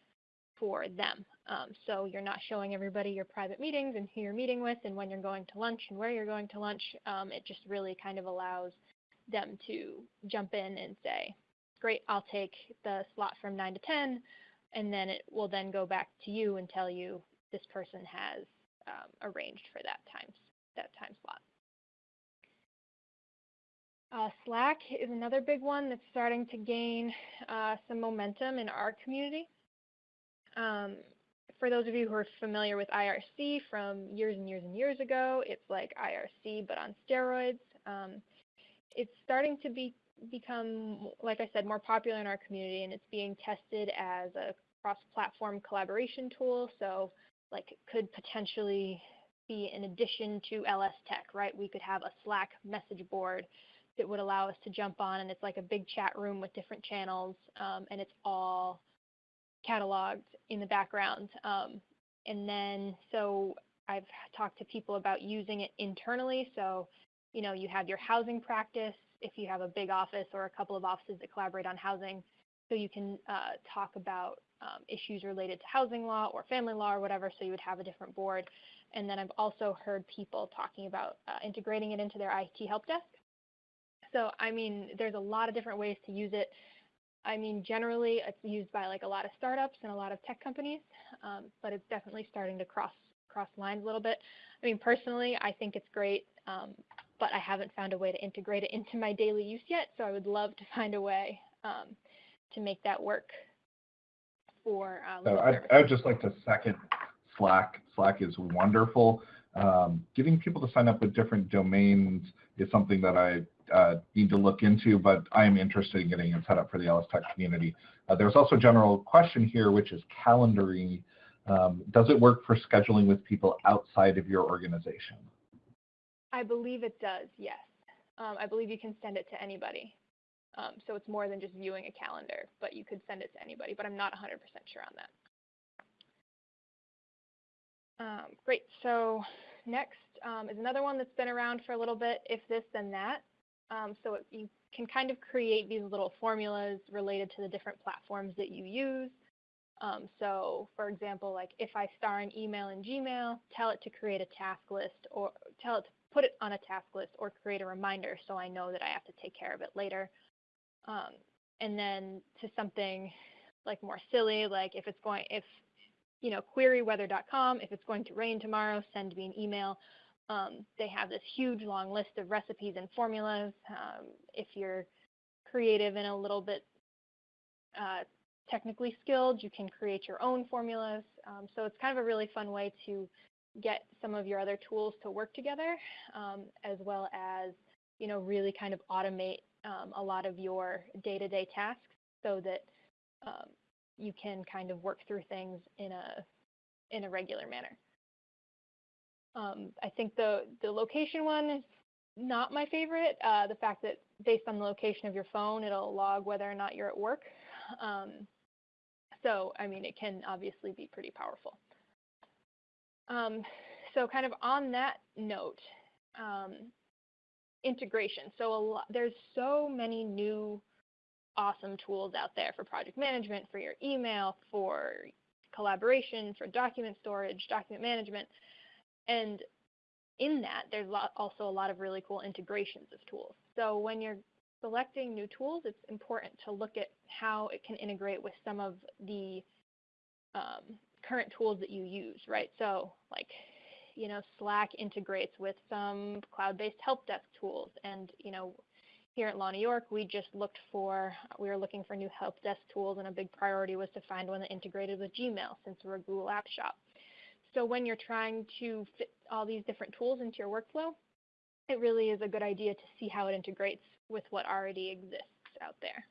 for them. Um, so you're not showing everybody your private meetings and who you're meeting with and when you're going to lunch and where you're going to lunch. Um, it just really kind of allows them to jump in and say, great, I'll take the slot from 9 to 10, and then it will then go back to you and tell you this person has um, arranged for that time, that time slot. Uh, Slack is another big one that's starting to gain uh, some momentum in our community. Um, for those of you who are familiar with IRC from years and years and years ago, it's like IRC but on steroids. Um, it's starting to be become, like I said, more popular in our community, and it's being tested as a cross-platform collaboration tool. So, like, could potentially be in addition to LS Tech, right? We could have a Slack message board that would allow us to jump on and it's like a big chat room with different channels um, and it's all cataloged in the background. Um, and then so I've talked to people about using it internally. So, you know, you have your housing practice if you have a big office or a couple of offices that collaborate on housing. So you can uh, talk about um, issues related to housing law or family law or whatever. So you would have a different board. And then I've also heard people talking about uh, integrating it into their IT help desk. So, I mean, there's a lot of different ways to use it. I mean, generally, it's used by like a lot of startups and a lot of tech companies, um, but it's definitely starting to cross cross lines a little bit. I mean, personally, I think it's great, um, but I haven't found a way to integrate it into my daily use yet. So I would love to find a way um, to make that work for. Uh, so I'd, I'd just like to second Slack. Slack is wonderful. Um, getting people to sign up with different domains is something that I uh, need to look into, but I am interested in getting it set up for the LS Tech community. Uh, there's also a general question here, which is calendaring. Um, does it work for scheduling with people outside of your organization? I believe it does, yes. Um, I believe you can send it to anybody. Um, so it's more than just viewing a calendar, but you could send it to anybody, but I'm not 100% sure on that. Um, great, so next um, is another one that's been around for a little bit, if this then that. Um, so it, you can kind of create these little formulas related to the different platforms that you use. Um, so for example, like if I star an email in Gmail, tell it to create a task list or tell it to put it on a task list or create a reminder so I know that I have to take care of it later. Um, and then to something like more silly, like if it's going, if, you know, queryweather.com, if it's going to rain tomorrow, send me an email. Um, they have this huge long list of recipes and formulas. Um, if you're creative and a little bit uh, technically skilled, you can create your own formulas. Um, so it's kind of a really fun way to get some of your other tools to work together, um, as well as you know really kind of automate um, a lot of your day-to-day tasks, so that um, you can kind of work through things in a in a regular manner. Um, I think the the location one is not my favorite. Uh, the fact that based on the location of your phone, it'll log whether or not you're at work. Um, so, I mean, it can obviously be pretty powerful. Um, so kind of on that note, um, integration. So lot, there's so many new awesome tools out there for project management, for your email, for collaboration, for document storage, document management. And in that, there's also a lot of really cool integrations of tools. So when you're selecting new tools, it's important to look at how it can integrate with some of the um, current tools that you use, right? So like, you know, Slack integrates with some cloud-based help desk tools. And, you know, here at Law New York, we just looked for, we were looking for new help desk tools and a big priority was to find one that integrated with Gmail since we're a Google App shop. So when you're trying to fit all these different tools into your workflow, it really is a good idea to see how it integrates with what already exists out there.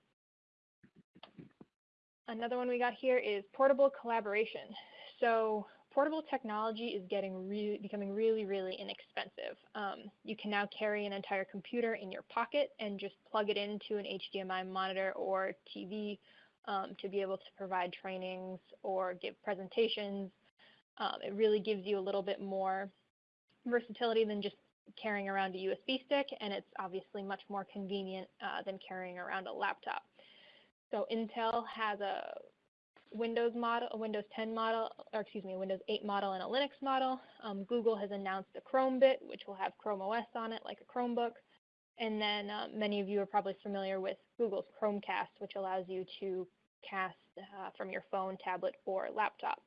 Another one we got here is portable collaboration. So portable technology is getting really, becoming really, really inexpensive. Um, you can now carry an entire computer in your pocket and just plug it into an HDMI monitor or TV um, to be able to provide trainings or give presentations. Um, it really gives you a little bit more versatility than just carrying around a USB stick, and it's obviously much more convenient uh, than carrying around a laptop. So Intel has a Windows model, a Windows 10 model, or excuse me, a Windows 8 model and a Linux model. Um, Google has announced a Chromebit, which will have Chrome OS on it, like a Chromebook. And then uh, many of you are probably familiar with Google's Chromecast, which allows you to cast uh, from your phone, tablet, or laptop.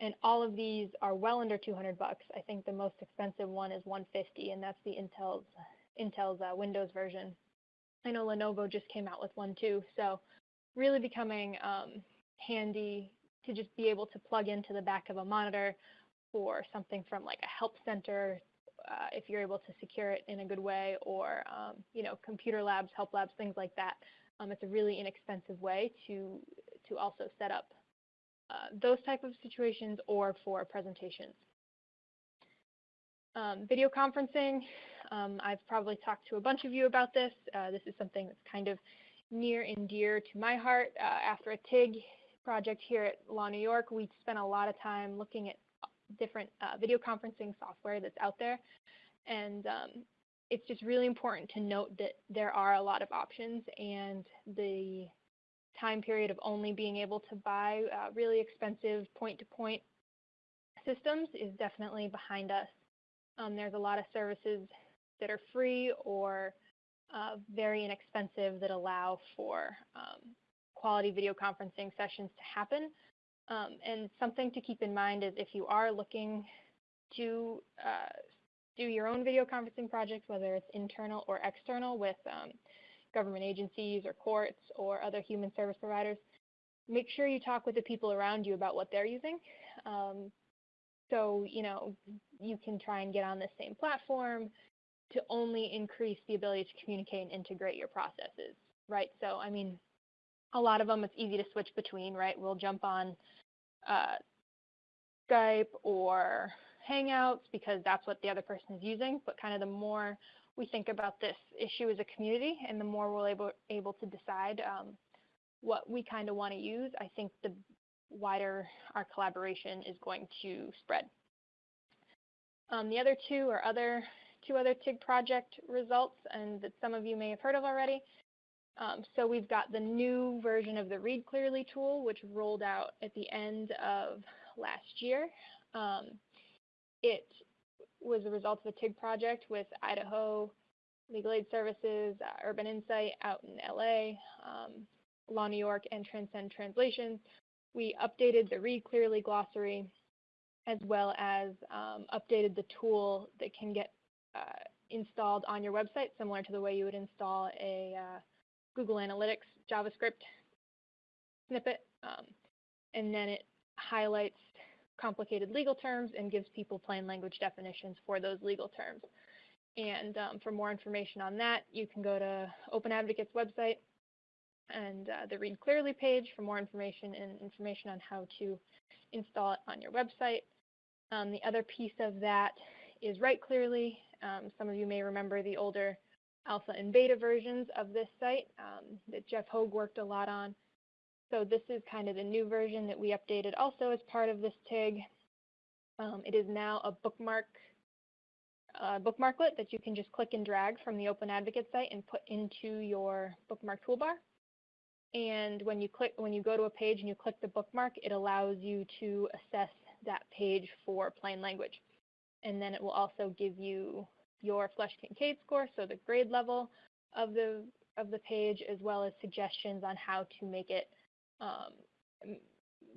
And all of these are well under 200 bucks. I think the most expensive one is 150, and that's the Intel's Intel's uh, Windows version. I know Lenovo just came out with one too. So really becoming um, handy to just be able to plug into the back of a monitor for something from like a help center uh, if you're able to secure it in a good way or um, you know computer labs help labs things like that um, it's a really inexpensive way to to also set up uh, those type of situations or for presentations. Um, video conferencing, um, I've probably talked to a bunch of you about this. Uh, this is something that's kind of near and dear to my heart. Uh, after a TIG project here at Law New York, we spent a lot of time looking at different uh, video conferencing software that's out there. And um, it's just really important to note that there are a lot of options and the time period of only being able to buy uh, really expensive point-to-point systems is definitely behind us. Um, there's a lot of services that are free or uh, very inexpensive that allow for um, quality video conferencing sessions to happen. Um, and something to keep in mind is if you are looking to uh, do your own video conferencing project, whether it's internal or external with um, government agencies or courts or other human service providers, make sure you talk with the people around you about what they're using. Um, so, you know, you can try and get on the same platform to only increase the ability to communicate and integrate your processes, right? So, I mean, a lot of them it's easy to switch between, right? We'll jump on uh, Skype or Hangouts because that's what the other person is using, but kind of the more we think about this issue as a community and the more we're able, able to decide um, what we kind of want to use, I think the wider our collaboration is going to spread. Um, the other two are other two other TIG project results and that some of you may have heard of already. Um, so we've got the new version of the Read Clearly tool, which rolled out at the end of last year. Um, it was the result of a TIG project with Idaho Legal Aid Services, uh, Urban Insight out in LA, um, Law New York, and Transcend Translations. We updated the Read Clearly glossary as well as um, updated the tool that can get uh, installed on your website, similar to the way you would install a uh, Google Analytics JavaScript snippet. Um, and then it highlights complicated legal terms and gives people plain language definitions for those legal terms. And um, for more information on that, you can go to Open Advocate's website and uh, the Read Clearly page for more information and information on how to install it on your website. Um, the other piece of that is Write Clearly. Um, some of you may remember the older alpha and beta versions of this site um, that Jeff Hogue worked a lot on. So this is kind of the new version that we updated also as part of this TIG. Um, it is now a bookmark uh, bookmarklet that you can just click and drag from the Open Advocate site and put into your bookmark toolbar. And when you click, when you go to a page and you click the bookmark, it allows you to assess that page for plain language. And then it will also give you your Flesch Kincaid score, so the grade level of the of the page, as well as suggestions on how to make it um,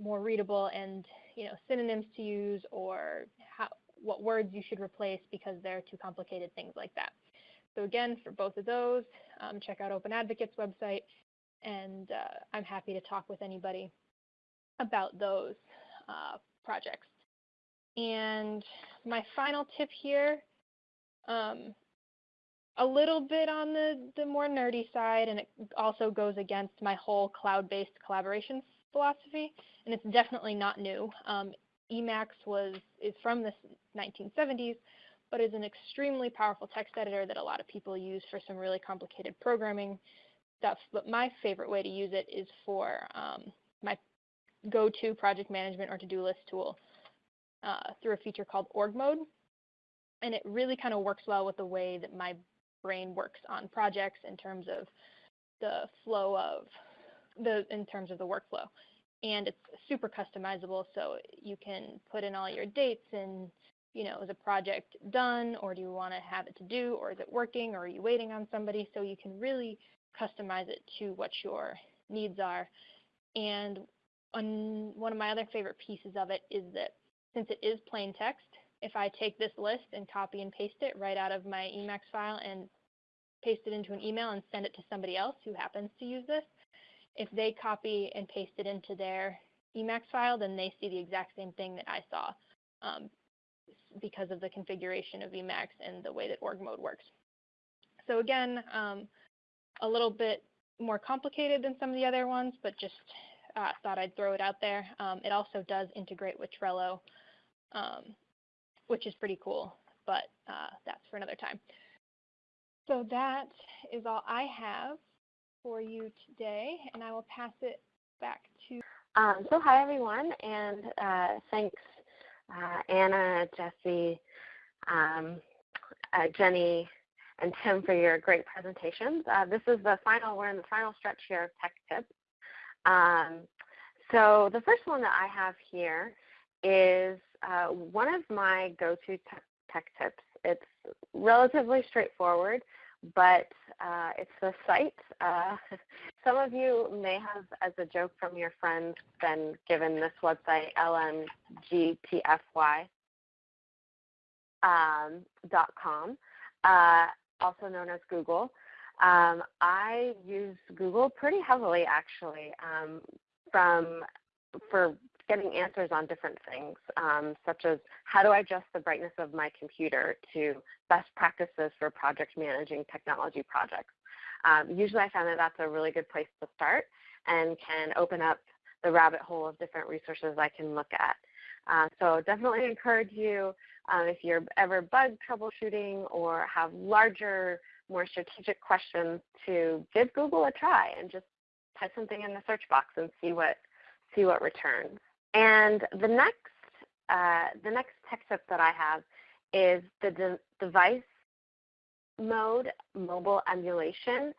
more readable and you know synonyms to use or how what words you should replace because they're too complicated, things like that. So again, for both of those, um, check out Open Advocate's website, and uh, I'm happy to talk with anybody about those uh, projects. And my final tip here, um, a little bit on the, the more nerdy side, and it also goes against my whole cloud-based collaboration philosophy, and it's definitely not new. Um, Emacs was is from the 1970s, but is an extremely powerful text editor that a lot of people use for some really complicated programming stuff. But my favorite way to use it is for um, my go-to project management or to-do list tool uh, through a feature called org mode. And it really kind of works well with the way that my brain works on projects in terms of the flow of the in terms of the workflow. And it's super customizable so you can put in all your dates and you know is a project done or do you want to have it to do or is it working or are you waiting on somebody? So you can really customize it to what your needs are. And one of my other favorite pieces of it is that since it is plain text if I take this list and copy and paste it right out of my Emacs file and paste it into an email and send it to somebody else who happens to use this, if they copy and paste it into their Emacs file, then they see the exact same thing that I saw um, because of the configuration of Emacs and the way that org mode works. So again, um, a little bit more complicated than some of the other ones, but just uh, thought I'd throw it out there. Um, it also does integrate with Trello, um, which is pretty cool, but uh, that's for another time. So that is all I have for you today, and I will pass it back to. Um, so hi everyone, and uh, thanks uh, Anna, Jesse, um, uh, Jenny, and Tim for your great presentations. Uh, this is the final, we're in the final stretch here of tech tips. Um, so the first one that I have here is uh, one of my go-to tech, tips. It's relatively straightforward but uh, it's the site. Uh, some of you may have, as a joke from your friends, been given this website, lmgtfy.com, um, uh, also known as Google. Um, I use Google pretty heavily, actually, um, from for getting answers on different things, um, such as how do I adjust the brightness of my computer to best practices for project managing technology projects. Um, usually I find that that's a really good place to start and can open up the rabbit hole of different resources I can look at. Uh, so definitely encourage you um, if you're ever bug troubleshooting or have larger, more strategic questions to give Google a try and just type something in the search box and see what see what returns. And the next, uh, the next tech tip that I have is the de device mode mobile emulation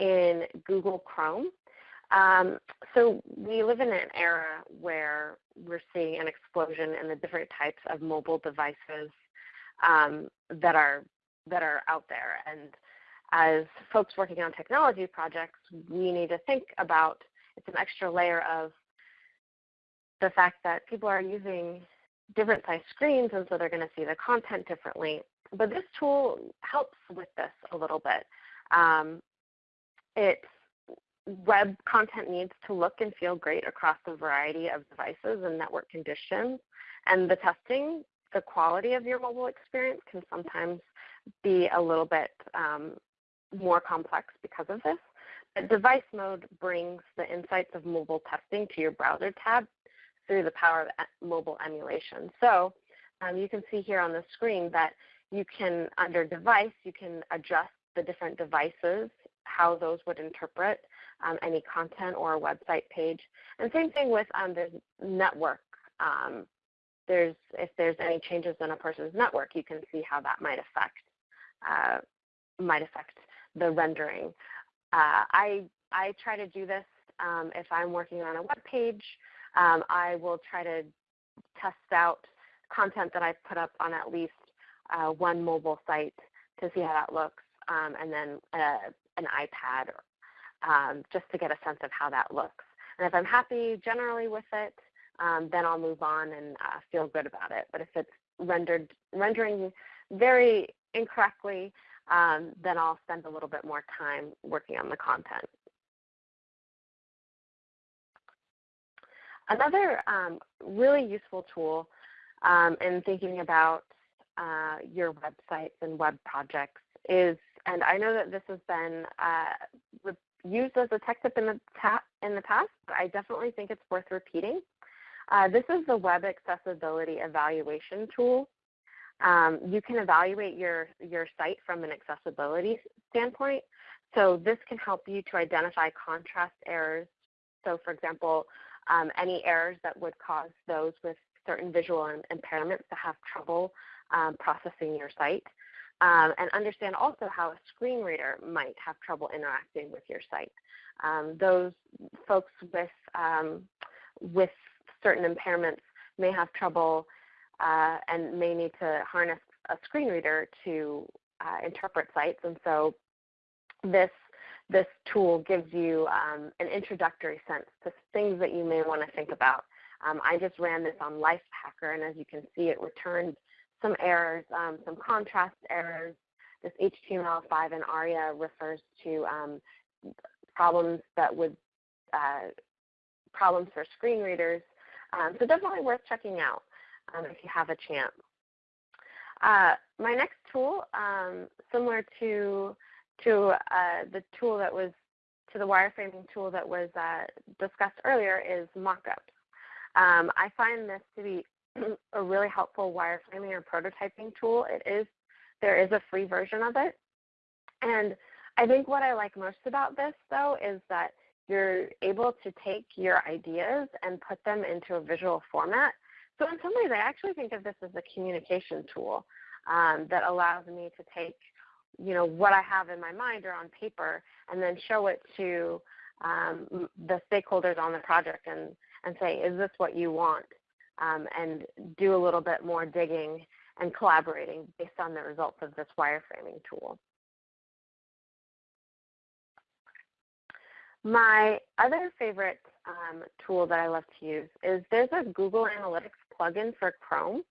in Google Chrome. Um, so we live in an era where we're seeing an explosion in the different types of mobile devices um, that are that are out there. And as folks working on technology projects, we need to think about it's an extra layer of the fact that people are using different size screens and so they're going to see the content differently. But this tool helps with this a little bit. Um, it's web content needs to look and feel great across a variety of devices and network conditions. And the testing, the quality of your mobile experience can sometimes be a little bit um, more complex because of this. But device mode brings the insights of mobile testing to your browser tab through the power of mobile emulation. So um, you can see here on the screen that you can, under device, you can adjust the different devices, how those would interpret um, any content or a website page. And same thing with um, the network. Um, there's, if there's any changes in a person's network, you can see how that might affect uh, might affect the rendering. Uh, I I try to do this um, if I'm working on a web page. Um, I will try to test out content that I've put up on at least uh, one mobile site to see how that looks, um, and then uh, an iPad um, just to get a sense of how that looks. And if I'm happy generally with it, um, then I'll move on and uh, feel good about it. But if it's rendered rendering very incorrectly, um, then I'll spend a little bit more time working on the content. Another um, really useful tool um, in thinking about uh, your websites and web projects is, and I know that this has been uh, used as a tech tip in the, in the past, but I definitely think it's worth repeating. Uh, this is the Web Accessibility Evaluation Tool. Um, you can evaluate your, your site from an accessibility standpoint. So this can help you to identify contrast errors. So for example, um, any errors that would cause those with certain visual impairments to have trouble um, processing your site. Um, and understand also how a screen reader might have trouble interacting with your site. Um, those folks with, um, with certain impairments may have trouble uh, and may need to harness a screen reader to uh, interpret sites. And so this this tool gives you um, an introductory sense to things that you may want to think about. Um, I just ran this on Lifehacker, and as you can see, it returned some errors, um, some contrast errors. This HTML5 in ARIA refers to um, problems that would uh, problems for screen readers. Um, so definitely worth checking out um, if you have a chance. Uh, my next tool, similar to to uh, the tool that was to the wireframing tool that was uh, discussed earlier, is mockups. Um, I find this to be a really helpful wireframing or prototyping tool. It is there is a free version of it, and I think what I like most about this though is that you're able to take your ideas and put them into a visual format so in some ways, I actually think of this as a communication tool um, that allows me to take, you know, what I have in my mind or on paper and then show it to um, the stakeholders on the project and, and say, is this what you want? Um, and do a little bit more digging and collaborating based on the results of this wireframing tool. My other favorite um, tool that I love to use is there's a Google Analytics plugin for Chrome.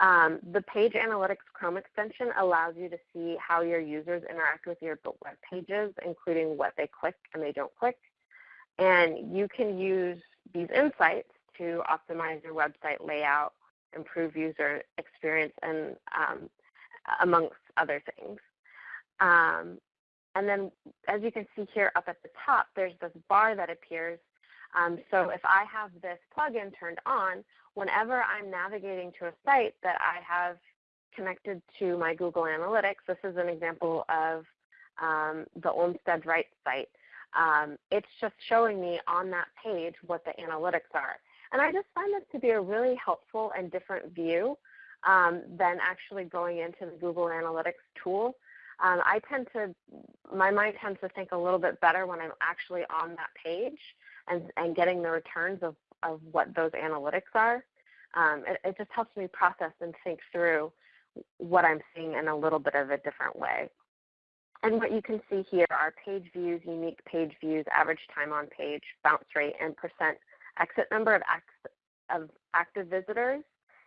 Um, the Page Analytics Chrome extension allows you to see how your users interact with your web pages, including what they click and they don't click. And you can use these insights to optimize your website layout, improve user experience, and um, amongst other things. Um, and then as you can see here up at the top, there's this bar that appears. Um, so if I have this plugin turned on, whenever I'm navigating to a site that I have connected to my Google Analytics, this is an example of um, the Olmstead Rights site. Um, it's just showing me on that page what the analytics are. And I just find this to be a really helpful and different view um, than actually going into the Google Analytics tool. Um, I tend to, my mind tends to think a little bit better when I'm actually on that page and, and getting the returns of, of what those analytics are. Um, it, it just helps me process and think through what I'm seeing in a little bit of a different way. And what you can see here are page views, unique page views, average time on page, bounce rate, and percent exit number of, of active visitors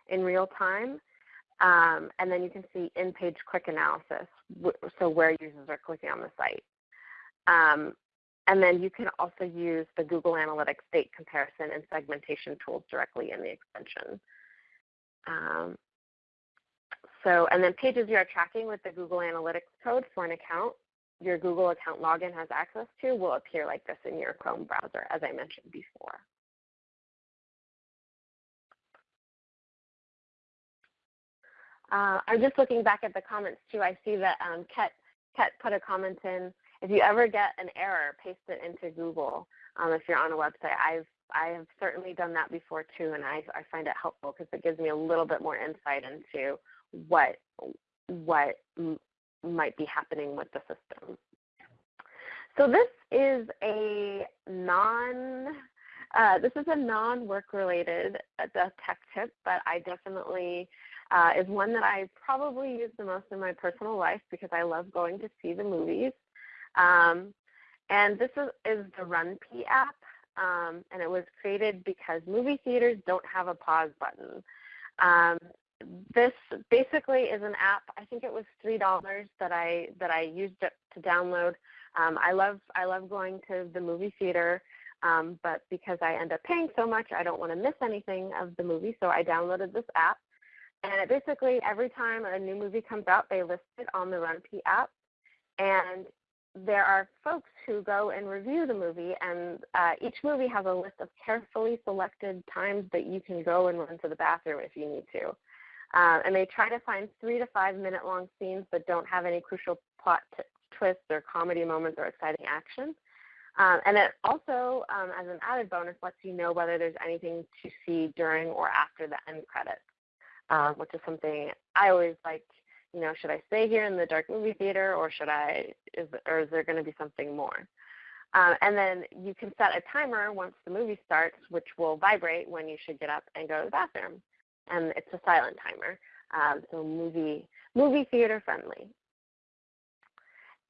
in real time. Um, and then you can see in-page click analysis, so where users are clicking on the site. Um, and then you can also use the Google Analytics date comparison and segmentation tools directly in the extension. Um, so, and then pages you are tracking with the Google Analytics code for an account your Google account login has access to will appear like this in your Chrome browser, as I mentioned before. Uh, I'm just looking back at the comments too. I see that um, Ket, Ket put a comment in. If you ever get an error, paste it into Google. Um, if you're on a website, I've I have certainly done that before too, and I, I find it helpful because it gives me a little bit more insight into what what might be happening with the system. So this is a non uh, this is a non-work related uh, tech tip, but I definitely uh, is one that I probably use the most in my personal life because I love going to see the movies. Um, and this is, is the RunPee app, um, and it was created because movie theaters don't have a pause button. Um, this basically is an app. I think it was three dollars that I that I used it to download. Um, I love I love going to the movie theater, um, but because I end up paying so much, I don't want to miss anything of the movie. So I downloaded this app, and it basically every time a new movie comes out, they list it on the RunPee app, and there are folks who go and review the movie, and uh, each movie has a list of carefully selected times that you can go and run to the bathroom if you need to. Uh, and they try to find three to five minute long scenes that don't have any crucial plot t- twists or comedy moments or exciting action. Um, and it also, um, as an added bonus, lets you know whether there's anything to see during or after the end credits, um, which is something I always like. You know, should I stay here in the dark movie theater, or should I? Is or is there going to be something more? Um, and then you can set a timer once the movie starts, which will vibrate when you should get up and go to the bathroom and it's a silent timer, um, so movie movie theater friendly.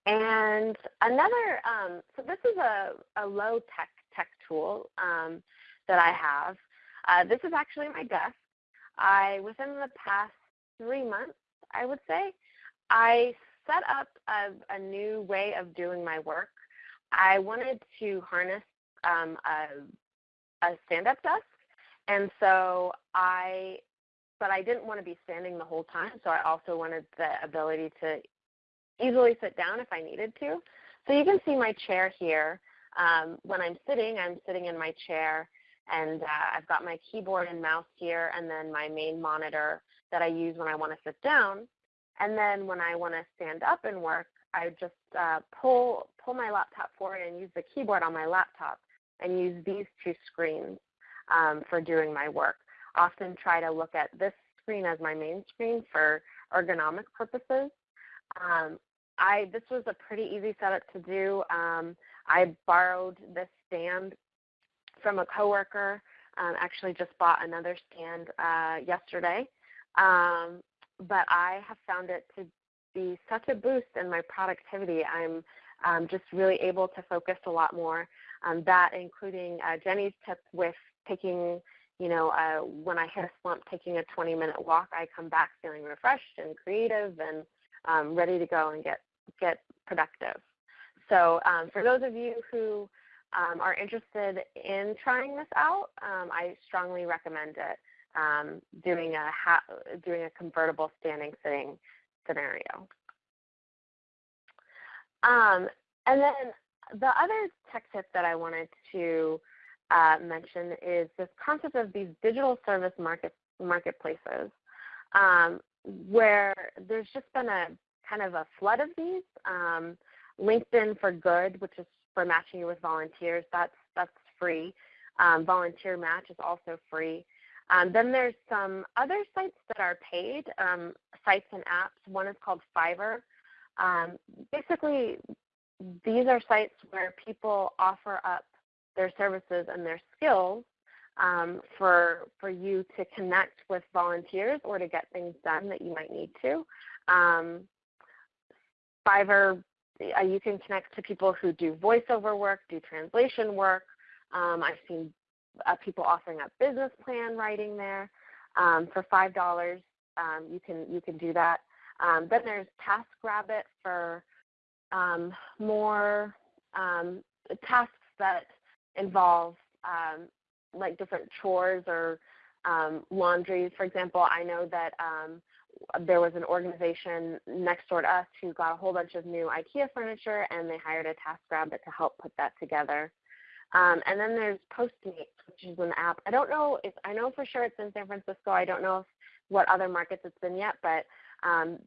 And another, um, so this is a, a low tech tech tool um, that I have. Uh, this is actually my desk. I within the past three months, I would say, I set up a, a new way of doing my work. I wanted to harness um, a, a stand-up desk and so I, but I didn't want to be standing the whole time. So I also wanted the ability to easily sit down if I needed to. So you can see my chair here. Um, when I'm sitting, I'm sitting in my chair and uh, I've got my keyboard and mouse here and then my main monitor that I use when I want to sit down. And then when I want to stand up and work, I just uh, pull, pull my laptop forward and use the keyboard on my laptop and use these two screens um, for doing my work. Often try to look at this screen as my main screen for ergonomic purposes. Um, I this was a pretty easy setup to do. Um, I borrowed this stand from a coworker. Um, actually, just bought another stand uh, yesterday, um, but I have found it to be such a boost in my productivity. I'm um, just really able to focus a lot more. Um, that including uh, Jenny's tip with taking, you know, uh, when I hit a slump, taking a 20 minute walk, I come back feeling refreshed and creative and um, ready to go and get, get productive. So um, for those of you who um, are interested in trying this out, um, I strongly recommend it. Um, doing a doing a convertible standing sitting scenario. Um, and then the other tech tip that I wanted to uh, mention is this concept of these digital service market, marketplaces, um, where there's just been a kind of a flood of these. Um, LinkedIn for Good, which is for matching you with volunteers, that's that's free. Um, Volunteer Match is also free. Um, then there's some other sites that are paid, um, sites and apps. One is called Fiverr. Um, basically, these are sites where people offer up their services and their skills um, for for you to connect with volunteers or to get things done that you might need to. Um, Fiverr, uh, you can connect to people who do voiceover work, do translation work. Um, I've seen uh, people offering up business plan writing there. Um, for five dollars, um, you can you can do that. Um, then there's TaskRabbit for more tasks that involve um, like different chores or um, laundry. For example, I know that um, there was an organization next door to us who got a whole bunch of new IKEA furniture and they hired a TaskRabbit to help put that together. Um, and then there's Postmates, which is an app. I don't know if I know for sure it's in San Francisco. I don't know if what other markets it's been yet, but um,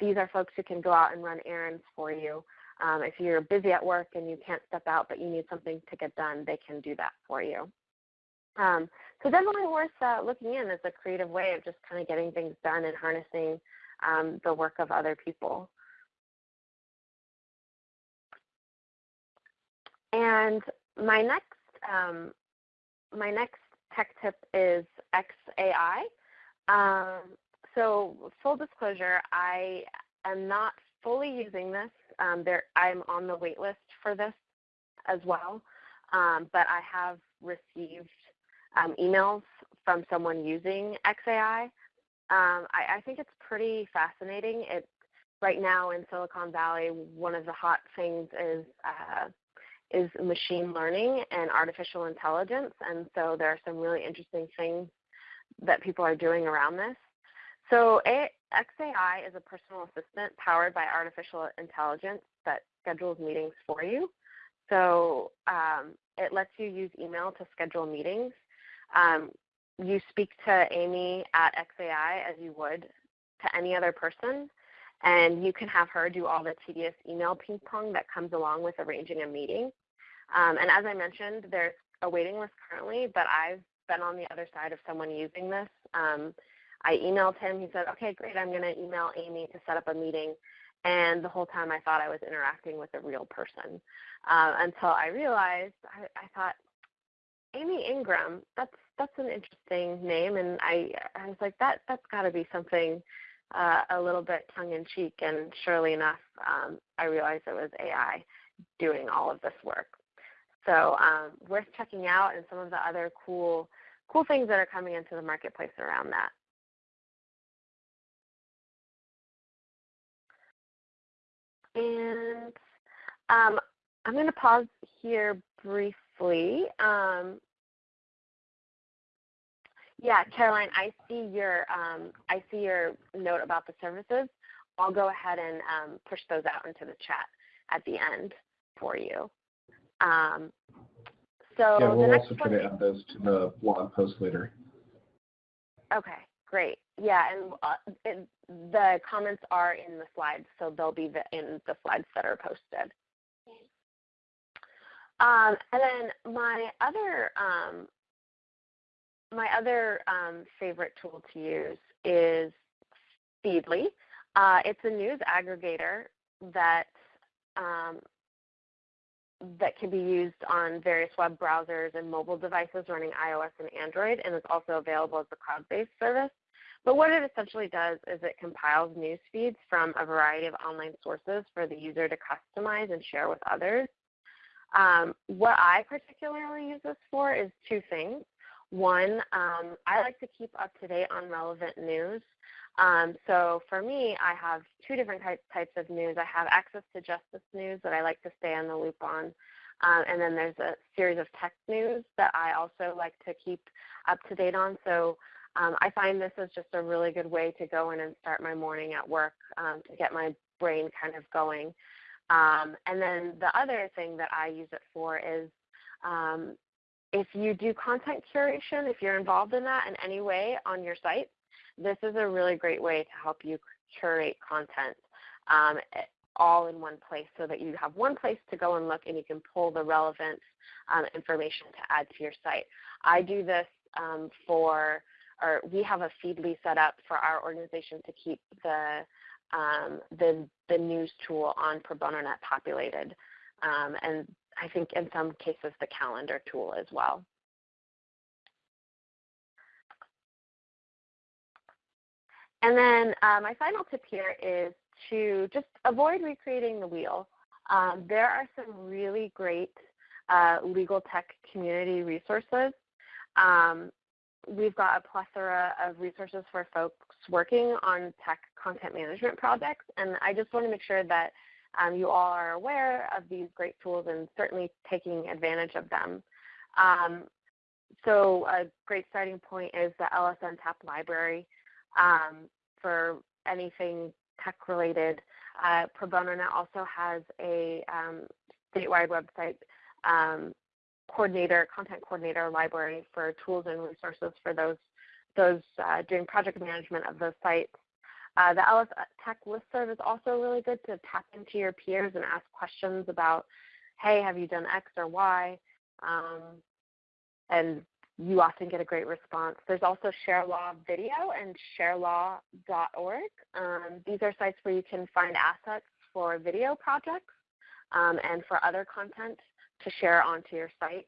these are folks who can go out and run errands for you. Um, if you're busy at work and you can't step out, but you need something to get done, they can do that for you. Um, so definitely worth uh, looking in as a creative way of just kind of getting things done and harnessing um, the work of other people. And my next um, my next tech tip is XAI. Um, so full disclosure, I am not fully using this. Um, there, I'm on the wait list for this as well, um, but I have received um, emails from someone using XAI. Um, I, I, think it's pretty fascinating. It right now in Silicon Valley, one of the hot things is uh, is machine learning and artificial intelligence, and so there are some really interesting things that people are doing around this. So a, XAI is a personal assistant powered by artificial intelligence that schedules meetings for you. So um, it lets you use email to schedule meetings. Um, you speak to Amy at XAI as you would to any other person, and you can have her do all the tedious email ping pong that comes along with arranging a meeting. Um, and as I mentioned, there's a waiting list currently, but I've been on the other side of someone using this. Um, I emailed him. He said, okay, great, I'm going to email Amy to set up a meeting. And the whole time I thought I was interacting with a real person uh, until I realized I, I thought, Amy Ingram, that's that's an interesting name, and I I was like that that's got to be something uh, a little bit tongue in cheek, and surely enough, um, I realized it was AI doing all of this work. So um, worth checking out, and some of the other cool cool things that are coming into the marketplace around that. And um, I'm going to pause here briefly. Um, yeah, Caroline, I see your um, I see your note about the services. I'll go ahead and um, push those out into the chat at the end for you. Um, so yeah, we'll also try to add those to the blog post later. Okay, great. Yeah, and uh, it, the comments are in the slides, so they'll be the, in the slides that are posted. Um, and then my other um, my other um, favorite tool to use is Feedly. Uh, it's a news aggregator that um, that can be used on various web browsers and mobile devices running iOS and Android, and it's also available as a cloud-based service. But what it essentially does is it compiles news feeds from a variety of online sources for the user to customize and share with others. Um, what I particularly use this for is two things. One, um, I like to keep up to date on relevant news. Um, so for me, I have two different types, of news. I have access to justice news that I like to stay on the loop on. Um, and then there's a series of tech news that I also like to keep up to date on. So um, I find this is just a really good way to go in and start my morning at work um, to get my brain kind of going. Um, and then the other thing that I use it for is um, if you do content curation, if you're involved in that in any way on your site, this is a really great way to help you curate content um, all in one place so that you have one place to go and look and you can pull the relevant um, information to add to your site. I do this um, for, or we have a Feedly set up for our organization to keep the um, the, the news tool on ProBonoNet populated. Um, and I think in some cases the calendar tool as well. And then uh, my final tip here is to just avoid recreating the wheel. Um, there are some really great uh, legal tech community resources. Um, we've got a plethora of resources for folks working on tech content management projects, and I just want to make sure that um, you all are aware of these great tools and certainly taking advantage of them. Um, so a great starting point is the LSN TAP library um, for anything tech related. Uh, Pro Bono Net also has a um, statewide website um, coordinator, content coordinator library for tools and resources for those those uh, doing project management of those sites. Uh, the LS Tech listserv is also really good to tap into your peers and ask questions about, hey, have you done X or Y? Um, and you often get a great response. There's also ShareLaw Video and sharelaw.org. Um, these are sites where you can find assets for video projects um, and for other content to share onto your site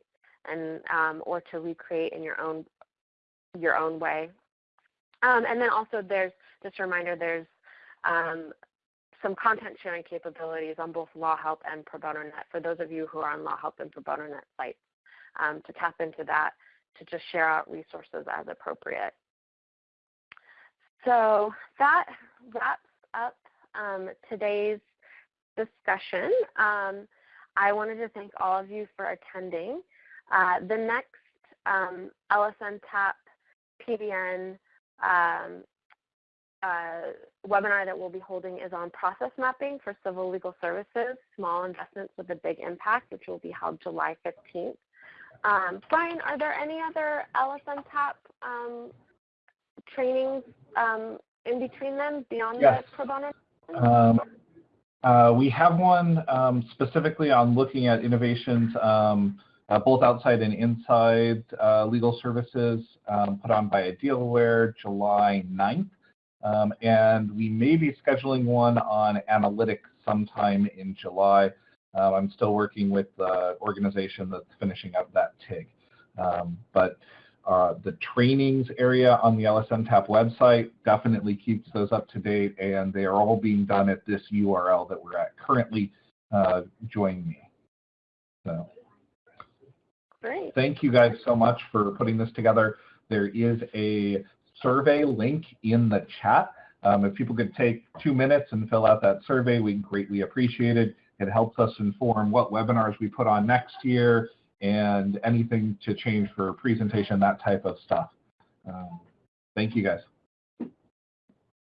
and um, or to recreate in your own your own way. Um, and then also there's just a reminder there's um, some content sharing capabilities on both LawHelp and Pro Bono for those of you who are on LawHelp and Pro Bono sites um, to tap into that to just share out resources as appropriate. So that wraps up um, today's discussion. Um, I wanted to thank all of you for attending. Uh, the next um, LSN TAP PBN uh, webinar that we'll be holding is on process mapping for civil legal services, small investments with a big impact, which will be held July 15th. Um, Brian, are there any other LSN TAP um, trainings um, in between them beyond yes. the pro bono? Um, uh, we have one um, specifically on looking at innovations um, uh, both outside and inside uh, legal services um, put on by Idealware July 9th. Um, and we may be scheduling one on analytics sometime in July. Uh, I'm still working with the organization that's finishing up that TIG. Um, but uh, the trainings area on the LSN TAP website definitely keeps those up to date, and they are all being done at this URL that we're at currently. Uh, join me. So. Great. Thank you guys so much for putting this together. There is a survey link in the chat. Um, if people could take two minutes and fill out that survey, we greatly appreciate it. It helps us inform what webinars we put on next year and anything to change for presentation, that type of stuff. Um, thank you guys.